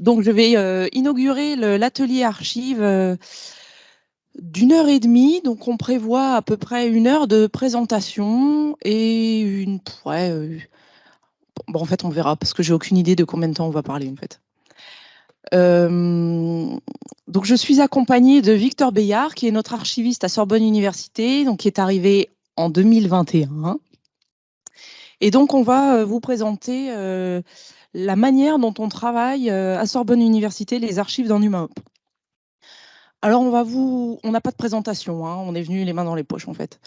Donc, je vais euh, inaugurer l'atelier archive euh, d'une heure et demie. Donc, on prévoit à peu près une heure de présentation et une. Euh, en fait, on verra parce que j'ai aucune idée de combien de temps on va parler en fait. donc, je suis accompagnée de Victor Bayard, qui est notre archiviste à Sorbonne Université, donc qui est arrivé en 2021. Et donc, on va vous présenter la manière dont on travaille euh, à Sorbonne Université les archives dans NumaOp. Alors, on va vous, on n'a pas de présentation, hein, on est venu les mains dans les poches en fait.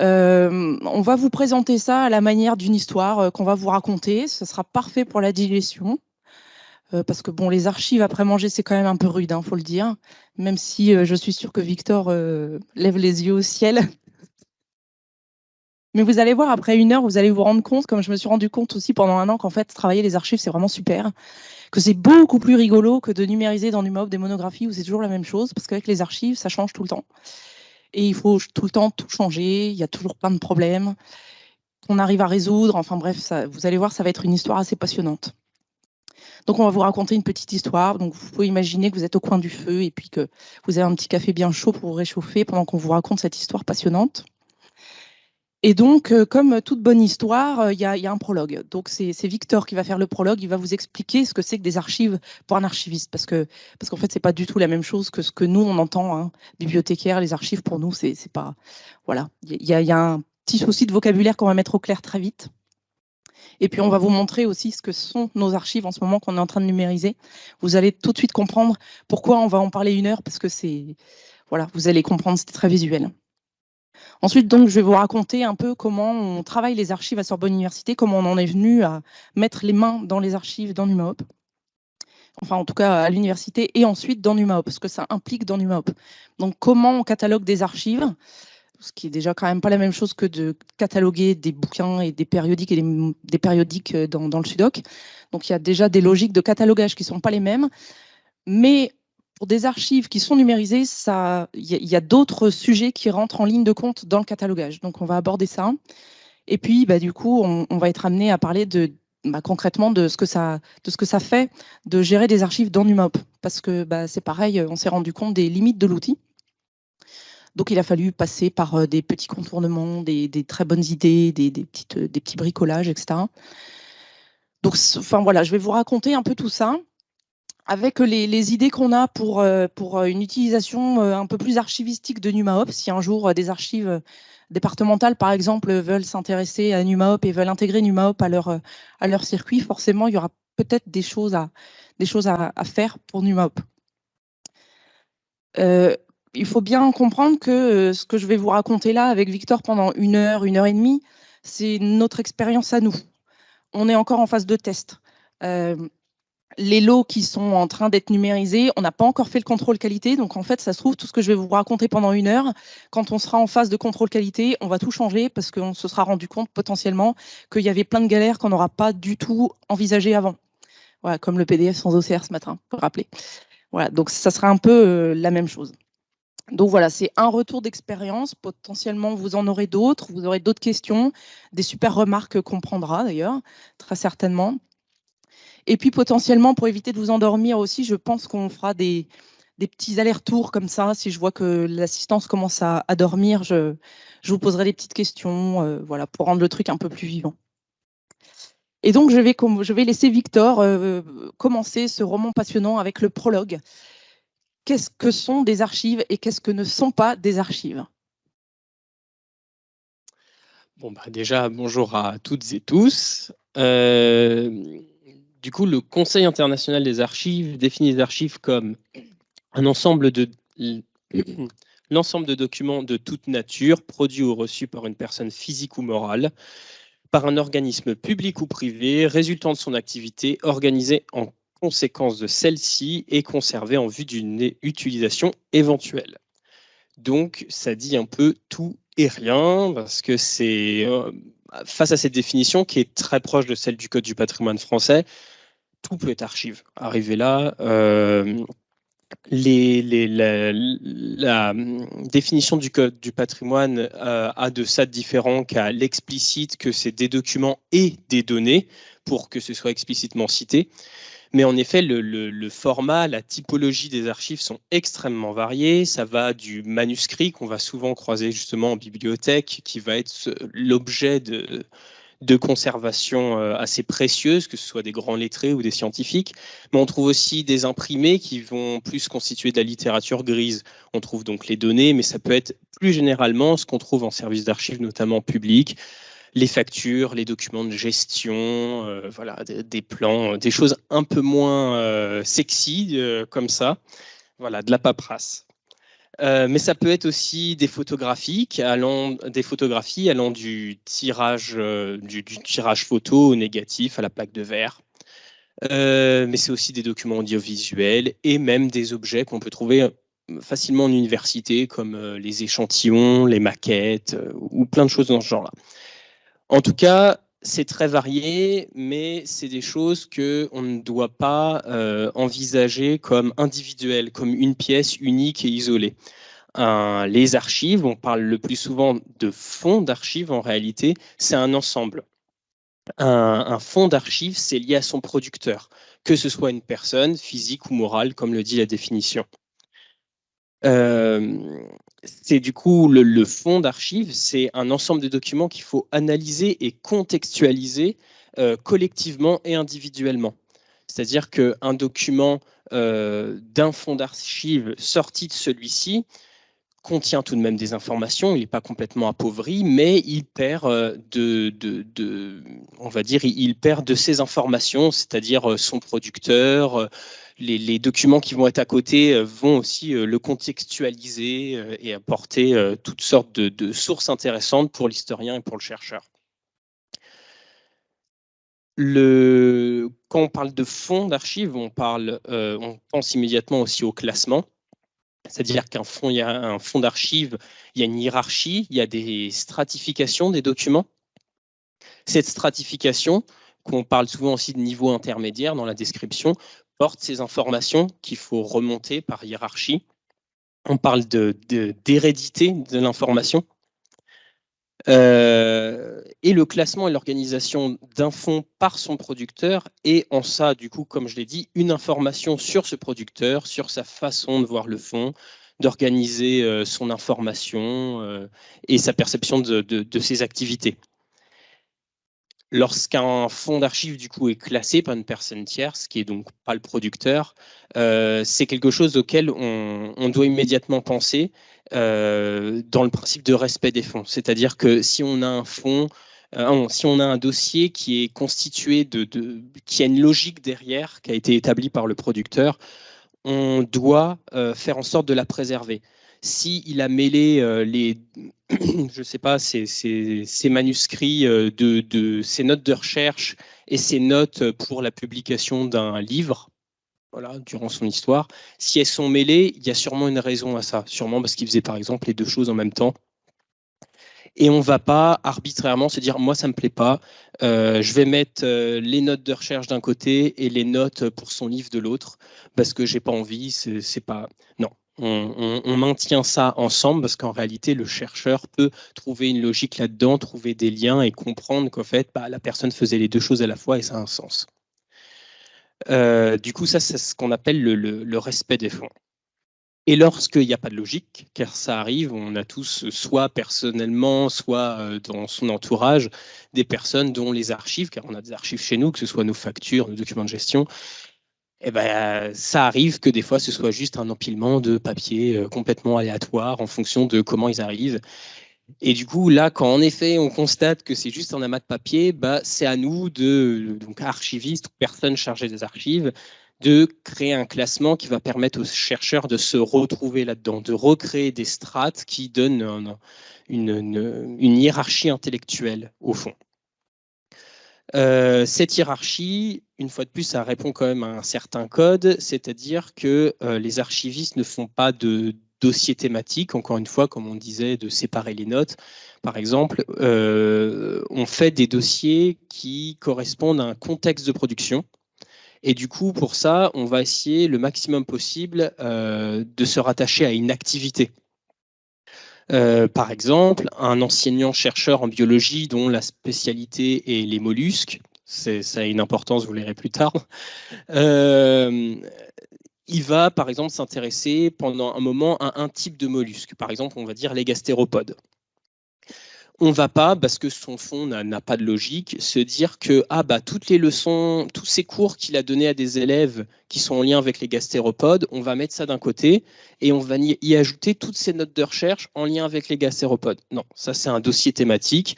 Euh, on va vous présenter ça à la manière d'une histoire euh, qu'on va vous raconter. Ce sera parfait pour la digestion. parce que bon, les archives après manger, c'est quand même un peu rude, il hein, faut le dire. Même si je suis sûre que Victor lève les yeux au ciel mais vous allez voir, après une heure, vous allez vous rendre compte, comme je me suis rendu compte aussi pendant un an, qu'en fait, travailler les archives, c'est vraiment super. Que c'est beaucoup plus rigolo que de numériser dans NumaOp des monographies où c'est toujours la même chose, parce qu'avec les archives, ça change tout le temps. Et il faut tout le temps tout changer, il y a toujours plein de problèmes qu'on arrive à résoudre. Enfin bref, vous allez voir, ça va être une histoire assez passionnante. Donc on va vous raconter une petite histoire. Donc vous pouvez imaginer que vous êtes au coin du feu et puis que vous avez un petit café bien chaud pour vous réchauffer pendant qu'on vous raconte cette histoire passionnante. Et donc, euh, comme toute bonne histoire, euh, il y, a, un prologue. Donc, c'est Victor qui va faire le prologue. Il va vous expliquer ce que c'est que des archives pour un archiviste, parce que parce qu'en fait, c'est pas du tout la même chose que ce que nous on entend. Hein. Bibliothécaire, les archives pour nous, c'est pas voilà. Il y, a, un petit souci de vocabulaire qu'on va mettre au clair très vite. Et puis, on va vous montrer aussi ce que sont nos archives en ce moment qu'on est en train de numériser. Vous allez tout de suite comprendre pourquoi on va en parler une heure, parce que c'est voilà, vous allez comprendre, c'est très visuel. Ensuite, donc, je vais vous raconter un peu comment on travaille les archives à Sorbonne Université, comment on en est venu à mettre les mains dans les archives dans NumaOp. Enfin, en tout cas, à l'université et ensuite dans NumaOp, parce que ça implique dans NumaOp. Donc, comment on catalogue des archives, ce qui est déjà quand même pas la même chose que de cataloguer des bouquins et des périodiques et des, périodiques dans, dans, le Sudoc. Donc, il y a déjà des logiques de catalogage qui ne sont pas les mêmes. Mais pour des archives qui sont numérisées, il y a, d'autres sujets qui rentrent en ligne de compte dans le catalogage. Donc, on va aborder ça. Et puis, bah, du coup, on, va être amené à parler de, bah, concrètement de ce, que ça, de ce que ça fait de gérer des archives dans NumaOp. Parce que bah, c'est pareil, on s'est rendu compte des limites de l'outil. Donc, il a fallu passer par euh, des petits contournements, des, très bonnes idées, des, petites, des petits bricolages, etc. Donc, enfin voilà, je vais vous raconter un peu tout ça avec les, idées qu'on a pour, euh, euh, une utilisation euh, un peu plus archivistique de NumaOp, si un jour des archives départementales, par exemple, veulent s'intéresser à NumaOp et veulent intégrer NumaOp à leur, circuit, forcément, il y aura peut-être des choses à, des choses à, faire pour NumaOp. il faut bien comprendre que ce que je vais vous raconter là avec Victor pendant une heure, une heure et demie, c'est notre expérience à nous. On est encore en phase de test les lots qui sont en train d'être numérisés, on n'a pas encore fait le contrôle qualité. Donc, en fait, ça se trouve, tout ce que je vais vous raconter pendant une heure, quand on sera en phase de contrôle qualité, on va tout changer parce qu'on se sera rendu compte potentiellement qu'il y avait plein de galères qu'on n'aura pas du tout envisagées avant. Voilà, comme le PDF sans OCR ce matin, pour rappeler. Voilà, donc ça sera un peu euh, la même chose. Donc voilà, c'est un retour d'expérience. Potentiellement, vous en aurez d'autres. Vous aurez d'autres questions, des super remarques qu'on prendra d'ailleurs, très certainement. Et puis potentiellement, pour éviter de vous endormir aussi, je pense qu'on fera des, petits allers-retours comme ça. Si je vois que l'assistance commence à, dormir, je, vous poserai des petites questions euh, voilà, pour rendre le truc un peu plus vivant. Et donc, je vais, laisser Victor euh, commencer ce roman passionnant avec le prologue. Qu'est-ce que sont des archives et qu'est-ce que ne sont pas des archives? Bon, bah déjà, bonjour à toutes et tous. Euh, du coup, le Conseil international des archives définit les archives comme un ensemble de l'ensemble de documents de toute nature, produits ou reçus par une personne physique ou morale, par un organisme public ou privé, résultant de son activité, organisée en conséquence de celle-ci et conservée en vue d'une utilisation éventuelle. Donc, ça dit un peu tout et rien, parce que c'est euh, face à cette définition qui est très proche de celle du Code du patrimoine français, tout peut être archive. Arrivé là, euh, la, définition du Code du patrimoine euh, a de ça de différent qu'à l'explicite que c'est des documents et des données pour que ce soit explicitement cité. Mais en effet, le, format, la typologie des archives sont extrêmement variés. Ça va du manuscrit qu'on va souvent croiser justement en bibliothèque, qui va être l'objet de, de conservation euh, assez précieuses, que ce soit des grands lettrés ou des scientifiques. Mais on trouve aussi des imprimés qui vont plus constituer de la littérature grise. On trouve donc les données, mais ça peut être plus généralement ce qu'on trouve en service d'archives, notamment public, les factures, les documents de gestion, euh, voilà, des, plans, des choses un peu moins euh, sexy comme ça. Voilà, de la paperasse. Euh, mais ça peut être aussi des photographies allant, des photographies allant du tirage, euh, du, tirage photo au négatif à la plaque de verre. Euh, mais c'est aussi des documents audiovisuels et même des objets qu'on peut trouver facilement en université, comme les échantillons, les maquettes ou plein de choses dans ce genre-là. En tout cas, c'est très varié, mais c'est des choses que on ne doit pas euh, envisager comme individuelles, comme une pièce unique et isolée. les archives, on parle le plus souvent de fonds d'archives en réalité, c'est un ensemble. Un, un fonds d'archives, c'est lié à son producteur, que ce soit une personne physique ou morale, comme le dit la définition. Euh, c'est du coup le, fond d'archives, c'est un ensemble de documents qu'il faut analyser et contextualiser euh, collectivement et individuellement. C'est-à-dire qu'un document euh, d'un fond d'archives sorti de celui-ci contient tout de même des informations, il n'est pas complètement appauvri, mais il perd de, de, on va dire, il perd de ses informations, c'est-à-dire son producteur, les, documents qui vont être à côté euh, vont aussi euh, le contextualiser euh, et apporter toutes sortes de, sources intéressantes pour l'historien et pour le chercheur. quand on parle de fonds d'archives, on, pense immédiatement aussi au classement. C'est-à-dire qu'un fonds, il y a un fonds d'archives, il y a une hiérarchie, il y a des stratifications des documents. Cette stratification, qu'on parle souvent aussi de niveau intermédiaire dans la description, porte ces informations qu'il faut remonter par hiérarchie. On parle d'hérédité de, de l'information. Euh, et le classement et l'organisation d'un fonds par son producteur et en ça, du coup, comme je l'ai dit, une information sur ce producteur, sur sa façon de voir le fonds, d'organiser euh, son information euh, et sa perception de ses activités. Lorsqu'un fonds d'archives du coup est classé par une personne tierce, qui est donc pas le producteur, euh, c'est quelque chose auquel on, doit immédiatement penser euh, dans le principe de respect des fonds. C'est-à-dire que si on a un euh, si on a un dossier qui est constitué de, qui a une logique derrière, qui a été établie par le producteur, on doit faire en sorte de la préserver s'il a mêlé les, je sais pas, ses, manuscrits euh, ses notes de recherche et ses notes pour la publication d'un livre, voilà, durant son histoire, si elles sont mêlées, il y a sûrement une raison à ça, sûrement parce qu'il faisait par exemple les deux choses en même temps. Et on ne va pas arbitrairement se dire, moi, ça ne me plaît pas, euh, je vais mettre les notes de recherche d'un côté et les notes pour son livre de l'autre, parce que j'ai pas envie, c'est pas... Non, on, maintient ça ensemble parce qu'en réalité, le chercheur peut trouver une logique là-dedans, trouver des liens et comprendre qu'en fait, bah, la personne faisait les deux choses à la fois et ça a un sens. Euh, du coup, ça, c'est ce qu'on appelle le, respect des fonds. Et lorsqu'il n'y a pas de logique, car ça arrive, on a tous, soit personnellement, soit euh, dans son entourage, des personnes dont les archives, car on a des archives chez nous, que ce soit nos factures, nos documents de gestion, eh ben, ça arrive que des fois ce soit juste un empilement de papiers euh, complètement aléatoire en fonction de comment ils arrivent. Et du coup, là, quand en effet on constate que c'est juste un amas de papier, bah, c'est à nous, de, donc archivistes ou personnes chargées des archives, de créer un classement qui va permettre aux chercheurs de se retrouver là-dedans, de recréer des strates qui donnent une hiérarchie intellectuelle au fond. Euh, cette hiérarchie, une fois de plus, ça répond quand même à un certain code, c'est-à-dire que euh, les archivistes ne font pas de dossier thématique, encore une fois, comme on disait, de séparer les notes. Par exemple, euh, on fait des dossiers qui correspondent à un contexte de production. Et du coup, pour ça, on va essayer le maximum possible de se rattacher à une activité. Euh, par exemple, un enseignant-chercheur en biologie dont la spécialité est les mollusques, ça a une importance, vous verrez plus tard. Euh, il va par exemple s'intéresser pendant un moment à un type de mollusque, par exemple on va dire les gastéropodes on va pas, parce que son fond n'a pas de logique, se dire que ah bah toutes les leçons, tous ces cours qu'il a donnés à des élèves qui sont en lien avec les gastéropodes, on va mettre ça d'un côté et on va y ajouter toutes ces notes de recherche en lien avec les gastéropodes. Non, ça c'est un dossier thématique.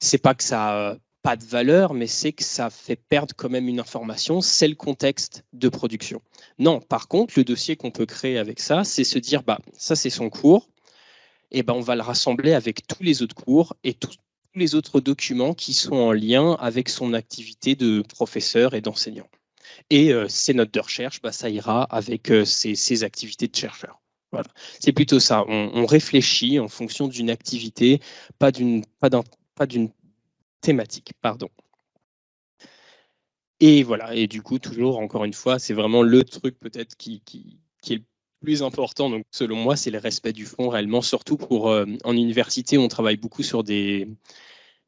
C'est pas que ça a pas de valeur, mais c'est que ça fait perdre quand même une information, c'est le contexte de production. Non, par contre, le dossier qu'on peut créer avec ça, c'est se dire bah ça c'est son cours eh ben, on va le rassembler avec tous les autres cours et tous les autres documents qui sont en lien avec son activité de professeur et d'enseignant. Et euh, ces notes de recherche, bah, ça ira avec euh, ses, activités de chercheur. Voilà. C'est plutôt ça. On, réfléchit en fonction d'une activité, pas d'une thématique. Pardon. Et voilà. Et du coup, toujours, encore une fois, c'est vraiment le truc peut-être qui, qui, qui est le important, donc, selon moi, c'est le respect du fond réellement, surtout pour euh, en université, on travaille beaucoup sur des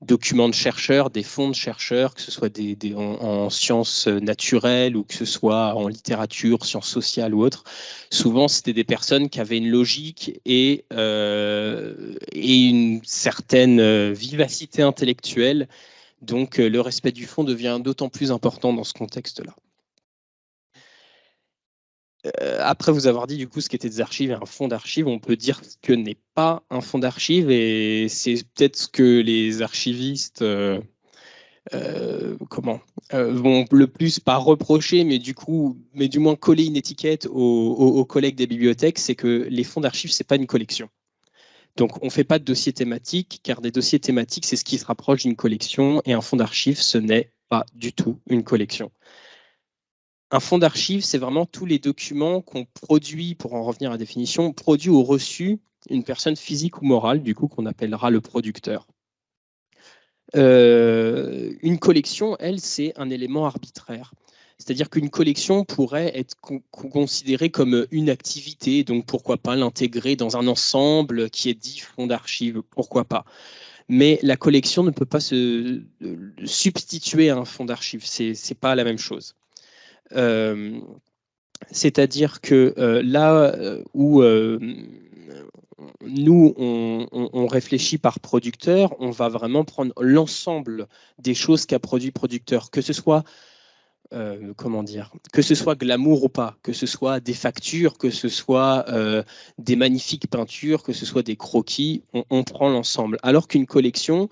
documents de chercheurs, des fonds de chercheurs, que ce soit des, en, sciences naturelles ou que ce soit en littérature, sciences sociales ou autres. Souvent, c'était des personnes qui avaient une logique et, euh, et une certaine euh, vivacité intellectuelle. Donc, le respect du fond devient d'autant plus important dans ce contexte-là. Euh, après vous avoir dit du coup ce qu'étaient des archives et un fonds d'archives, on peut dire que n'est pas un fonds d'archives et c'est peut-être ce que les archivistes euh, euh, comment vont le plus pas reprocher, mais du coup, mais du moins coller une étiquette aux, collègues des bibliothèques, c'est que les fonds d'archives c'est pas une collection. Donc on ne fait pas de dossier thématique, car des dossiers thématiques c'est ce qui se rapproche d'une collection et un fonds d'archives ce n'est pas du tout une collection. Un fonds d'archives, c'est vraiment tous les documents qu'on produit, pour en revenir à la définition, produit ou reçu une personne physique ou morale, du coup, qu'on appellera le producteur. Euh, une collection, elle, c'est un élément arbitraire. C'est-à-dire qu'une collection pourrait être considérée comme une activité, donc pourquoi pas l'intégrer dans un ensemble qui est dit fonds d'archives, pourquoi pas. Mais la collection ne peut pas se substituer à un fonds d'archives, c'est n'est pas la même chose. Euh, c'est-à-dire que euh, là euh, où nous, on, réfléchit par producteur, on va vraiment prendre l'ensemble des choses qu'a produit producteur, que ce soit comment dire, que ce soit glamour ou pas, que ce soit des factures, que ce soit des magnifiques peintures, que ce soit des croquis, on, on prend l'ensemble. Alors qu'une collection,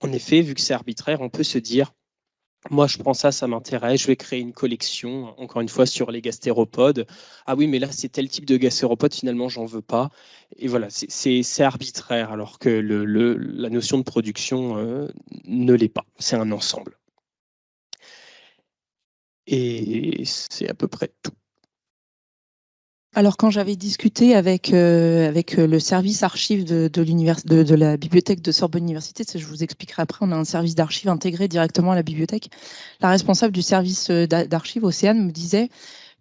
en effet, vu que c'est arbitraire, on peut se dire, moi, je prends ça, ça m'intéresse. Je vais créer une collection, encore une fois, sur les gastéropodes. Ah oui, mais là, c'est tel type de gastéropodes, finalement, j'en veux pas. Et voilà, c'est arbitraire, alors que la notion de production euh, ne l'est pas. C'est un ensemble. Et c'est à peu près tout. Alors quand j'avais discuté avec, euh, avec euh, le service archive de, de, de, de, la bibliothèque de Sorbonne Université, je vous expliquerai après, on a un service d'archives intégré directement à la bibliothèque. La responsable du service euh, d'archives, Océane, me disait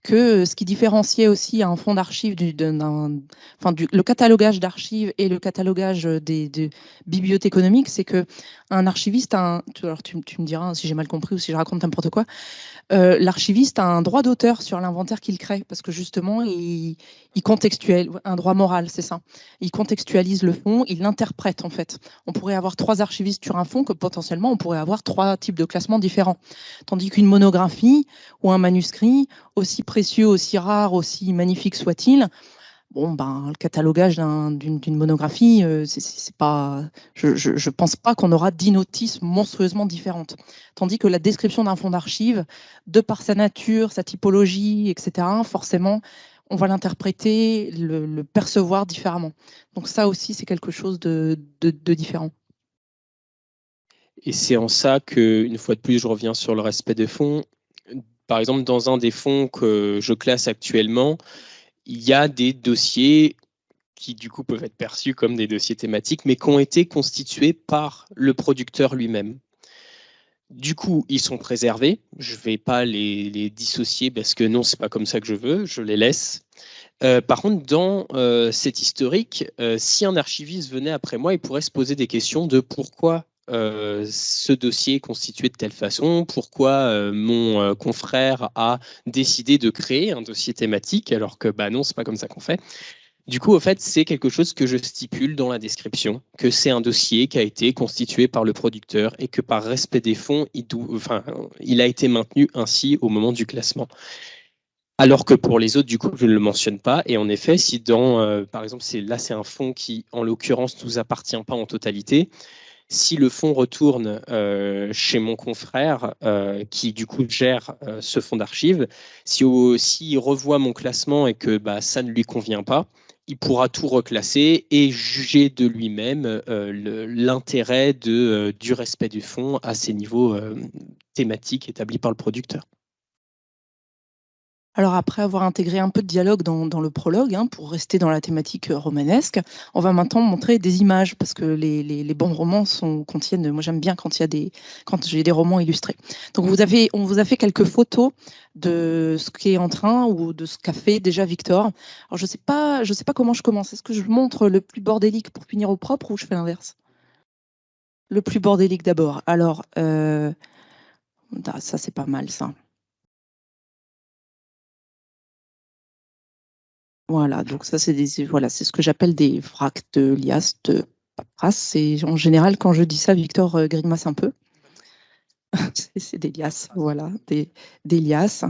que ce qui différenciait aussi un fonds d'archives, du, enfin, le catalogage d'archives et le catalogage des, des bibliothèques économiques, c'est que un archiviste, un, alors tu, me diras si j'ai mal compris ou si je raconte n'importe quoi, euh, l'archiviste a un droit d'auteur sur l'inventaire qu'il crée, parce que justement, il, contextualise, un droit moral, c'est ça. Il contextualise le fond, il l'interprète en fait. On pourrait avoir trois archivistes sur un fond, que potentiellement on pourrait avoir trois types de classements différents. Tandis qu'une monographie ou un manuscrit, aussi aussi rare, aussi magnifique soit-il, bon, ben, le catalogage d'une monographie, euh, c'est pas, je, je, pense pas qu'on aura dix notices monstrueusement différentes. Tandis que la description d'un fonds d'archives, de par sa nature, sa typologie, etc., forcément, on va l'interpréter, le, percevoir différemment. Donc ça aussi, c'est quelque chose de, de différent. Et c'est en ça que, une fois de plus, je reviens sur le respect des fonds. Par exemple, dans un des fonds que je classe actuellement, il y a des dossiers qui du coup peuvent être perçus comme des dossiers thématiques, mais qui ont été constitués par le producteur lui-même. Du coup, ils sont préservés. Je ne vais pas les, dissocier parce que non, c'est pas comme ça que je veux. Je les laisse. Euh, par contre, dans euh, cet historique, euh, si un archiviste venait après moi, il pourrait se poser des questions de pourquoi ce dossier est constitué de telle façon, pourquoi mon confrère a décidé de créer un dossier thématique, alors que bah non, c'est pas comme ça qu'on fait. Du coup, au fait, c'est quelque chose que je stipule dans la description, que c'est un dossier qui a été constitué par le producteur et que par respect des fonds, il, il a été maintenu ainsi au moment du classement. Alors que pour les autres, du coup, je ne le mentionne pas. Et en effet, si dans, euh, par exemple, là, c'est un fonds qui, en l'occurrence, ne nous appartient pas en totalité. Si le fonds retourne euh, chez mon confrère, euh, qui du coup gère ce fonds d'archives, s'il si, revoit mon classement et que bah, ça ne lui convient pas, il pourra tout reclasser et juger de lui-même euh, l'intérêt euh, du respect du fonds à ces niveaux euh, thématiques établis par le producteur. Alors après avoir intégré un peu de dialogue dans, le prologue, hein, pour rester dans la thématique euh, romanesque, on va maintenant montrer des images parce que les, bons romans sont, contiennent. Moi j'aime bien quand il y a des quand j'ai des romans illustrés. Donc vous avez on vous a fait quelques photos de ce qui est en train ou de ce qu'a fait déjà Victor. Alors je sais pas je sais pas comment je commence. Est-ce que je montre le plus bordélique pour finir au propre ou je fais l'inverse? Le plus bordélique d'abord. Alors euh, ah, ça c'est pas mal ça. Voilà, donc ça c'est des voilà, c'est ce que j'appelle des vracs de liasses de paperasse. Et en général, quand je dis ça, Victor euh, grimace un peu. c'est des liasses, voilà, des, des liasses.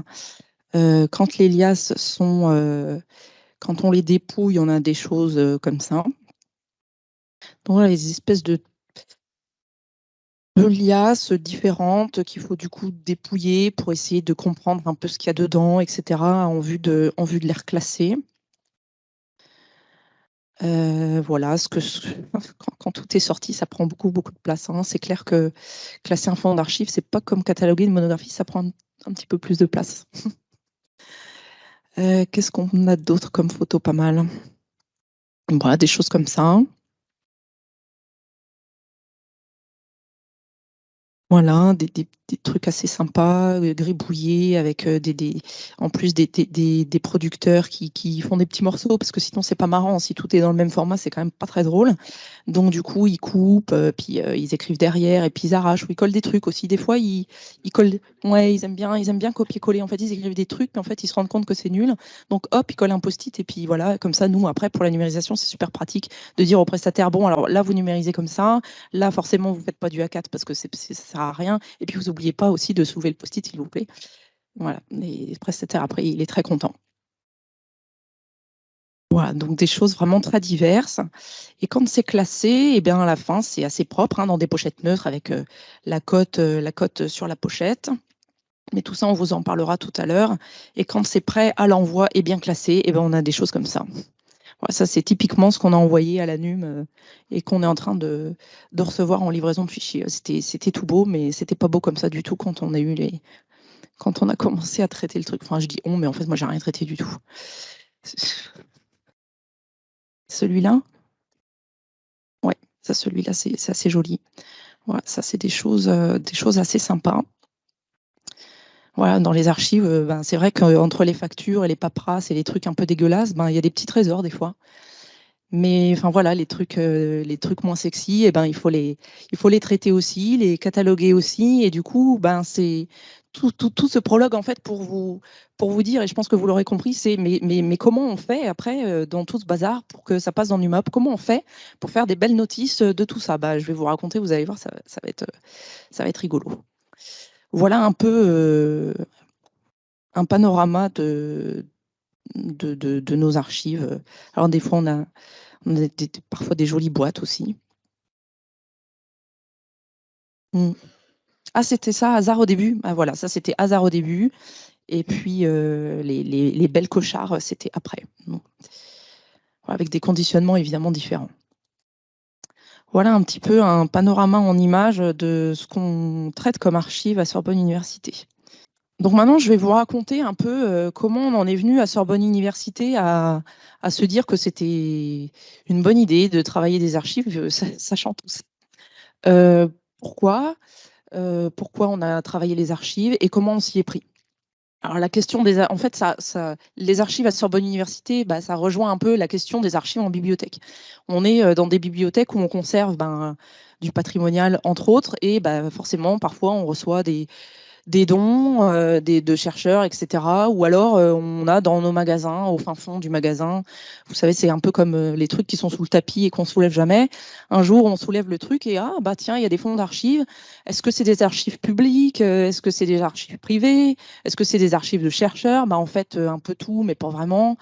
Euh, quand les liasses sont, euh, quand on les dépouille, on a des choses comme ça. Donc les espèces de, de liasses différentes qu'il faut du coup dépouiller pour essayer de comprendre un peu ce qu'il y a dedans, etc. en vue de, en vue de les reclasser. Euh, voilà, ce que quand, tout est sorti, ça prend beaucoup beaucoup de place. Hein. C'est clair que classer un fonds d'archives, c'est pas comme cataloguer une monographie, ça prend un, petit peu plus de place. Euh, qu'est-ce qu'on a d'autre comme photo pas mal? Voilà, des choses comme ça. Voilà, des, trucs assez sympas, euh, gribouillés, avec euh, des, en plus des, des producteurs qui, qui, font des petits morceaux, parce que sinon c'est pas marrant. Si tout est dans le même format, c'est quand même pas très drôle. Donc du coup, ils coupent, euh, puis ils écrivent derrière, et puis ils arrachent, ou ils collent des trucs aussi. Des fois, ils, ils collent, ouais, ils aiment bien, bien copier-coller. En fait, ils écrivent des trucs, mais en fait, ils se rendent compte que c'est nul. Donc hop, ils collent un post-it, et puis voilà, comme ça, nous, après, pour la numérisation, c'est super pratique de dire au prestataire, bon, alors là, vous numérisez comme ça, là, forcément, vous faites pas du A4 parce que c'est à rien. Et puis, vous n'oubliez pas aussi de soulever le post-it, s'il vous plaît. Voilà, les prestataires, après, il est très content. Voilà, donc des choses vraiment très diverses. Et quand c'est classé, et eh bien à la fin, c'est assez propre, hein, dans des pochettes neutres avec euh, la, cote, euh, la cote sur la pochette. Mais tout ça, on vous en parlera tout à l'heure. Et quand c'est prêt à l'envoi et bien classé, et eh bien on a des choses comme ça ça, c'est typiquement ce qu'on a envoyé à la NUM euh, et qu'on est en train de, recevoir en livraison de fichiers. C'était tout beau, mais c'était pas beau comme ça du tout quand on a eu les, quand on a commencé à traiter le truc. Enfin, je dis on, mais en fait, moi, j'ai rien traité du tout. Celui-là, ouais, ça, celui-là, c'est assez joli. Voilà, ça, c'est des choses, euh, des choses assez sympas. Voilà, dans les archives, euh, ben, c'est vrai qu'entre les factures et les paperasses et les trucs un peu dégueulasses, ben, il y a des petits trésors des fois. Mais enfin voilà, les trucs, euh, les trucs moins sexy, eh ben il faut les, il faut les traiter aussi, les cataloguer aussi, et du coup, ben c'est tout, tout, tout, ce prologue en fait pour vous, pour vous dire, et je pense que vous l'aurez compris, c'est mais, mais, mais, comment on fait après euh, dans tout ce bazar pour que ça passe dans NUMOP Comment on fait pour faire des belles notices de tout ça? Bah, je vais vous raconter, vous allez voir, ça, ça va être, ça va être rigolo. Voilà un peu euh, un panorama de, nos archives. Alors des fois, on a, parfois des jolies boîtes aussi. Hmm. Ah, c'était ça, hasard au début. Ah, voilà, ça c'était hasard au début. Et puis euh, les, belles cochards, c'était après. Avec des conditionnements évidemment différents. Voilà un petit peu un panorama en image de ce qu'on traite comme archive à Sorbonne Université. Donc maintenant, je vais vous raconter un peu euh, comment on en est venu à Sorbonne Université à, se dire que c'était une bonne idée de travailler des archives, euh, sachant tout. Euh, Pourquoi on a travaillé les archives et comment on s'y est pris alors la question des, en fait, ça, ça, les archives à Sorbonne Université, bah, ça rejoint un peu la question des archives en bibliothèque. On est euh, dans des bibliothèques où on conserve ben, du patrimonial, entre autres. Et bah, forcément, parfois, on reçoit des, des dons euh, des, de chercheurs, etc. Ou alors euh, on a dans nos magasins, au fin fond du magasin, vous savez, c'est un peu comme euh, les trucs qui sont sous le tapis et qu'on soulève jamais. Un jour, on soulève le truc et ah bah tiens, il y a des fonds d'archives. Est-ce que c'est des archives publiques? Est-ce que c'est des archives privées? Est-ce que c'est des archives de chercheurs? Bah en fait, un peu tout, mais pas vraiment.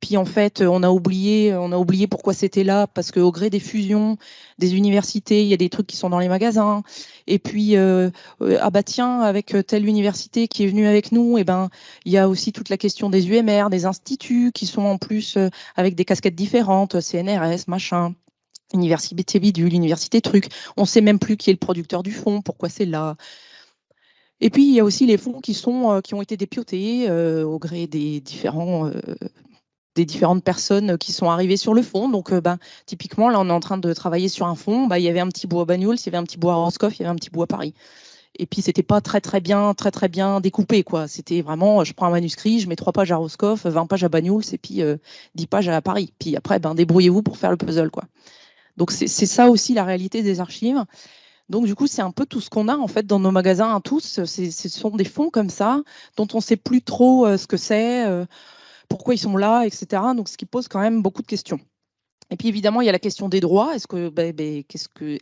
Puis en fait, on a oublié, on a oublié pourquoi c'était là, parce qu'au gré des fusions des universités, il y a des trucs qui sont dans les magasins. Et puis, euh, euh, ah bah tiens, avec telle université qui est venue avec nous, eh ben il y a aussi toute la question des UMR, des instituts qui sont en plus euh, avec des casquettes différentes, CNRS, machin. Université bidule, université truc. On sait même plus qui est le producteur du fonds, pourquoi c'est là. Et puis, il y a aussi les fonds qui ont été dépiotés au gré des différents des différentes personnes qui sont arrivées sur le fond. Donc, euh, ben, typiquement, là, on est en train de travailler sur un fond. Ben, il y avait un petit bout à Banyuls, il y avait un petit bout à Roscoff, il y avait un petit bout à Paris. Et puis, c'était pas très, très bien, très, très bien découpé, quoi. C'était vraiment, je prends un manuscrit, je mets trois pages à Roscoff, 20 pages à Banyuls et puis 10 euh, pages à Paris. Puis après, ben, débrouillez-vous pour faire le puzzle, quoi. Donc, c'est ça aussi la réalité des archives. Donc, du coup, c'est un peu tout ce qu'on a en fait dans nos magasins, hein, tous. Ce sont des fonds comme ça, dont on ne sait plus trop euh, ce que c'est pourquoi ils sont là, etc. Donc, ce qui pose quand même beaucoup de questions. Et puis évidemment, il y a la question des droits. Est-ce que, ben, ben,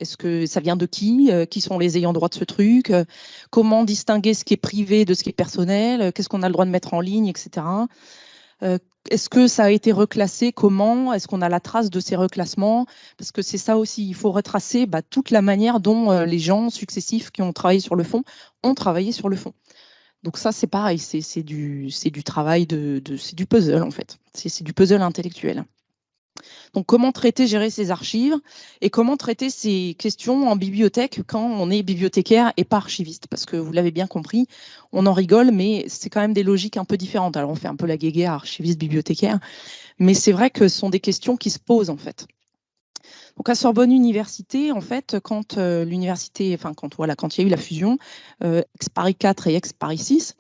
est-ce que ça vient de qui euh, Qui sont les ayants droit de ce truc euh, Comment distinguer ce qui est privé de ce qui est personnel euh, Qu'est-ce qu'on a le droit de mettre en ligne, etc. est-ce que ça a été reclassé Comment Est-ce qu'on a la trace de ces reclassements Parce que c'est ça aussi, il faut retracer bah, toute la manière dont les gens successifs qui ont travaillé sur le fond ont travaillé sur le fond. Donc ça, c'est pareil, c'est du, du travail, de, c'est du puzzle en fait, c'est du puzzle intellectuel. Donc comment traiter, gérer ces archives et comment traiter ces questions en bibliothèque quand on est bibliothécaire et pas archiviste? Parce que vous l'avez bien compris, on en rigole, mais c'est quand même des logiques un peu différentes. Alors on fait un peu la guéguerre archiviste-bibliothécaire, mais c'est vrai que ce sont des questions qui se posent en fait. Donc à Sorbonne Université, en fait, quand euh, l'université, enfin quand voilà, quand il y a eu la fusion, euh, ex Paris 4 et ex Paris 6,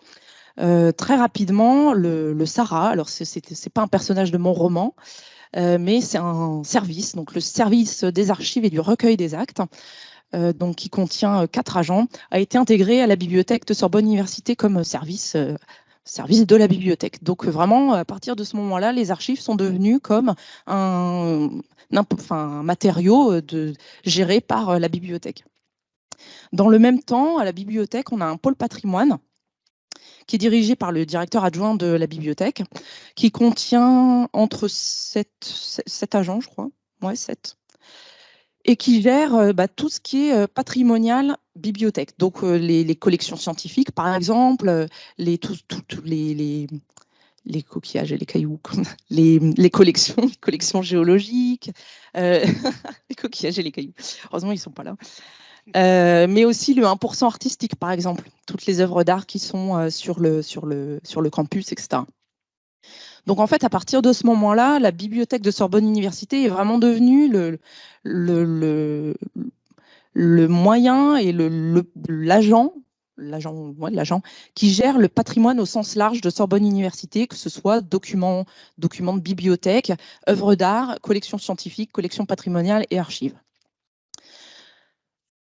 euh, très rapidement, le, le SARA, alors c'est pas un personnage de mon roman, mais c'est un service, donc le service des archives et du recueil des actes, donc qui contient quatre agents, a été intégré à la bibliothèque de Sorbonne Université comme service service de la bibliothèque. Donc vraiment, à partir de ce moment-là, les archives sont devenues comme un, un matériau euh, de, géré par euh, la bibliothèque. Dans le même temps, à la bibliothèque, on a un pôle patrimoine qui est dirigé par le directeur adjoint de la bibliothèque, qui contient entre 7, agents, je crois, ouais, 7, et qui gère euh, bah, tout ce qui est patrimonial bibliothèque. Donc les, collections scientifiques, par exemple, les, les coquillages et les cailloux, les, les collections, les collections géologiques, euh, les coquillages et les cailloux. Heureusement, ils ne sont pas là. Euh, mais aussi le 1% artistique, par exemple, toutes les œuvres d'art qui sont euh, sur, le, campus, etc. Donc en fait, à partir de ce moment-là, la bibliothèque de Sorbonne Université est vraiment devenue le moyen et l'agent l'agent qui gère le patrimoine au sens large de Sorbonne Université, que ce soit documents, documents de bibliothèque, œuvres d'art, collections scientifiques, collections patrimoniales et archives.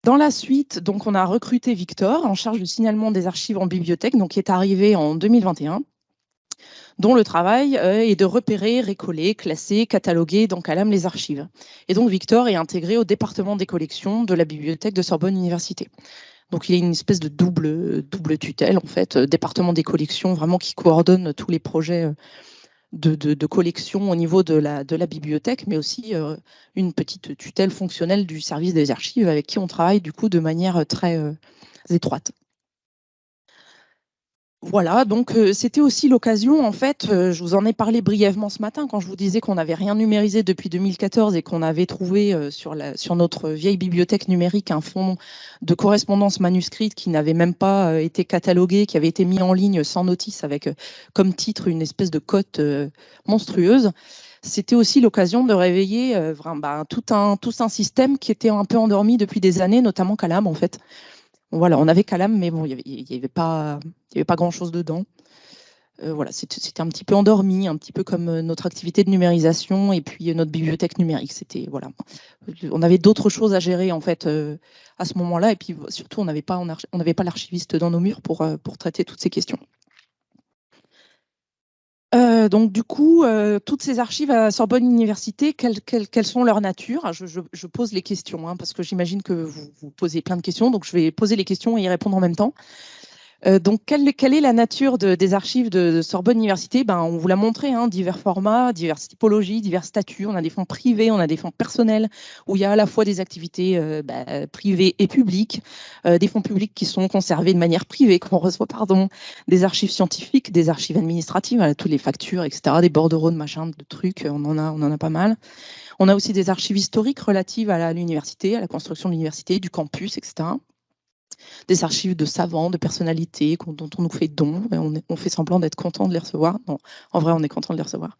Dans la suite, donc, on a recruté Victor en charge du signalement des archives en bibliothèque, donc qui est arrivé en 2021 dont le travail euh, est de repérer, récoller, classer, cataloguer donc à l'âme les archives. Et donc Victor est intégré au département des collections de la bibliothèque de Sorbonne Université. Donc il y a une espèce de double, double tutelle, en fait, euh, département des collections, vraiment qui coordonne tous les projets euh, de, de, collection au niveau de la, bibliothèque, mais aussi euh, une petite tutelle fonctionnelle du service des archives avec qui on travaille du coup de manière très étroite. Voilà, donc euh, c'était aussi l'occasion, en fait, euh, je vous en ai parlé brièvement ce matin quand je vous disais qu'on n'avait rien numérisé depuis 2014 et qu'on avait trouvé euh, sur, la, sur notre vieille bibliothèque numérique un fonds de correspondance manuscrite qui n'avait même pas été catalogué, qui avait été mis en ligne sans notice avec comme titre une espèce de cote monstrueuse. C'était aussi l'occasion de réveiller bah, tout, un, tout un système qui était un peu endormi depuis des années, notamment Calam en fait voilà, on avait Calam, mais bon, il n'y avait, pas, grand-chose dedans. voilà, c'était un petit peu endormi, un petit peu comme notre activité de numérisation et puis notre bibliothèque numérique. C'était voilà, on avait d'autres choses à gérer en fait à ce moment-là et puis surtout on n'avait pas l'archiviste dans nos murs pour traiter toutes ces questions. Euh, donc du coup, euh, toutes ces archives à Sorbonne Université, quelles, sont leurs natures je, pose les questions, hein, parce que j'imagine que vous, vous, posez plein de questions, donc je vais poser les questions et y répondre en même temps. Euh, donc, quelle, est la nature des archives de, Sorbonne Université? Ben, On vous l'a montré, hein, divers formats, diverses typologies, divers statuts. On a des fonds privés, on a des fonds personnels, où il y a à la fois des activités euh, ben, privées et publiques, euh, des fonds publics qui sont conservés de manière privée, qu'on reçoit, pardon, des archives scientifiques, des archives administratives, toutes les factures, etc., des bordereaux de machin, de trucs, on en a, on en a pas mal. On a aussi des archives historiques relatives à l'université, à la construction de l'université, du campus, etc des archives de savants, de personnalités dont on nous fait don. On, fait semblant d'être content de les recevoir. Non, en vrai, on est content de les recevoir.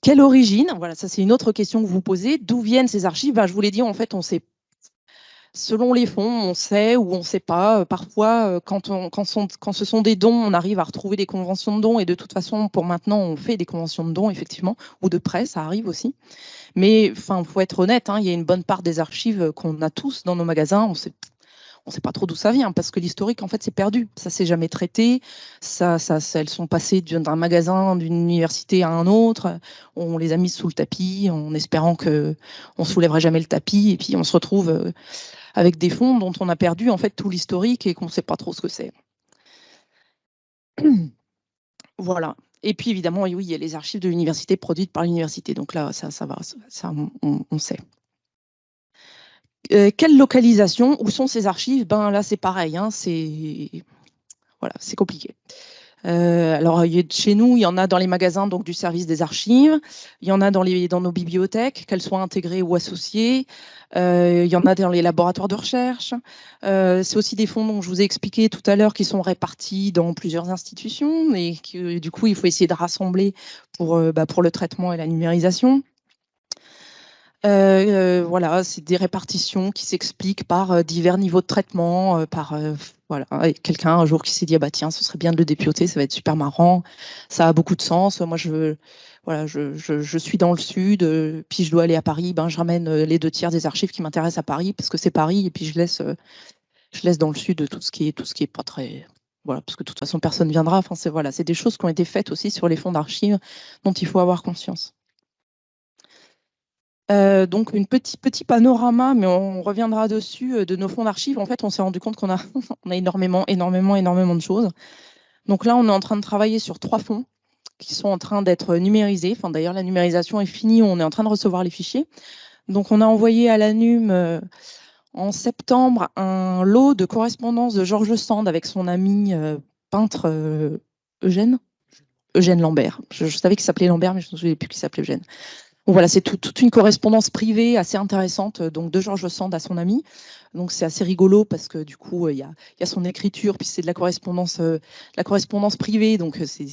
Quelle origine? Voilà, ça c'est une autre question que vous posez. D'où viennent ces archives? Ben, Je vous l'ai dit, en fait, on sait selon les fonds, on sait ou on ne sait pas. Parfois, euh, quand, quand, ce sont des dons, on arrive à retrouver des conventions de dons. Et de toute façon, pour maintenant, on fait des conventions de dons, effectivement, ou de prêts, ça arrive aussi. Mais il faut être honnête, hein, il y a une bonne part des archives qu'on a tous dans nos magasins. On ne sait pas trop d'où ça vient parce que l'historique en fait c'est perdu, ça s'est jamais traité, ça, ça, elles sont passées d'un magasin, d'une université à un autre, on les a mises sous le tapis en espérant que on soulèverait jamais le tapis et puis on se retrouve euh, avec des fonds dont on a perdu en fait tout l'historique et qu'on ne sait pas trop ce que c'est. Voilà. Et puis évidemment, oui, il y a les archives de l'université produites par l'université. Donc là, ça, ça va, ça, on sait. Euh, quelle localisation Où sont ces archives? Ben là, c'est pareil. Hein, c'est voilà, c'est compliqué. Euh, alors chez nous, il y en a dans les magasins donc du service des archives, il y en a dans, les, dans nos bibliothèques, qu'elles soient intégrées ou associées, euh, il y en a dans les laboratoires de recherche. c'est aussi des fonds dont je vous ai expliqué tout à l'heure qui sont répartis dans plusieurs institutions et que du coup il faut essayer de rassembler pour, bah, pour le traitement et la numérisation. Euh, euh, voilà, c'est des répartitions qui s'expliquent par euh, divers niveaux de traitement, par voilà, quelqu'un un jour qui s'est dit ah bah tiens, ce serait bien de le dépioter, ça va être super marrant, ça a beaucoup de sens. Moi je voilà, je, je, suis dans le sud, puis je dois aller à Paris, ben je ramène les deux tiers des archives qui m'intéressent à Paris parce que c'est Paris et puis je laisse je laisse dans le sud tout ce qui est tout ce qui est pas très voilà, parce que de toute façon personne viendra. Enfin c'est voilà, c'est des choses qui ont été faites aussi sur les fonds d'archives dont il faut avoir conscience. Euh, donc, un petit, petit panorama, mais on reviendra dessus, euh, de nos fonds d'archives. En fait, on s'est rendu compte qu'on a, énormément, énormément, énormément de choses. Donc là, on est en train de travailler sur trois fonds qui sont en train d'être numérisés. Enfin, D'ailleurs, la numérisation est finie, on est en train de recevoir les fichiers. Donc, on a envoyé à l'ANUM euh, en septembre un lot de correspondance de Georges Sand avec son ami peintre Eugène Eugène Lambert. Je, je savais qu'il s'appelait Lambert, mais je ne me souviens plus qu'il s'appelait Eugène voilà, c'est toute une correspondance privée assez intéressante euh, donc de Georges Sand à son ami. Donc c'est assez rigolo parce que du coup euh, il y, a, son écriture puis c'est de la correspondance euh, la correspondance privée donc c'est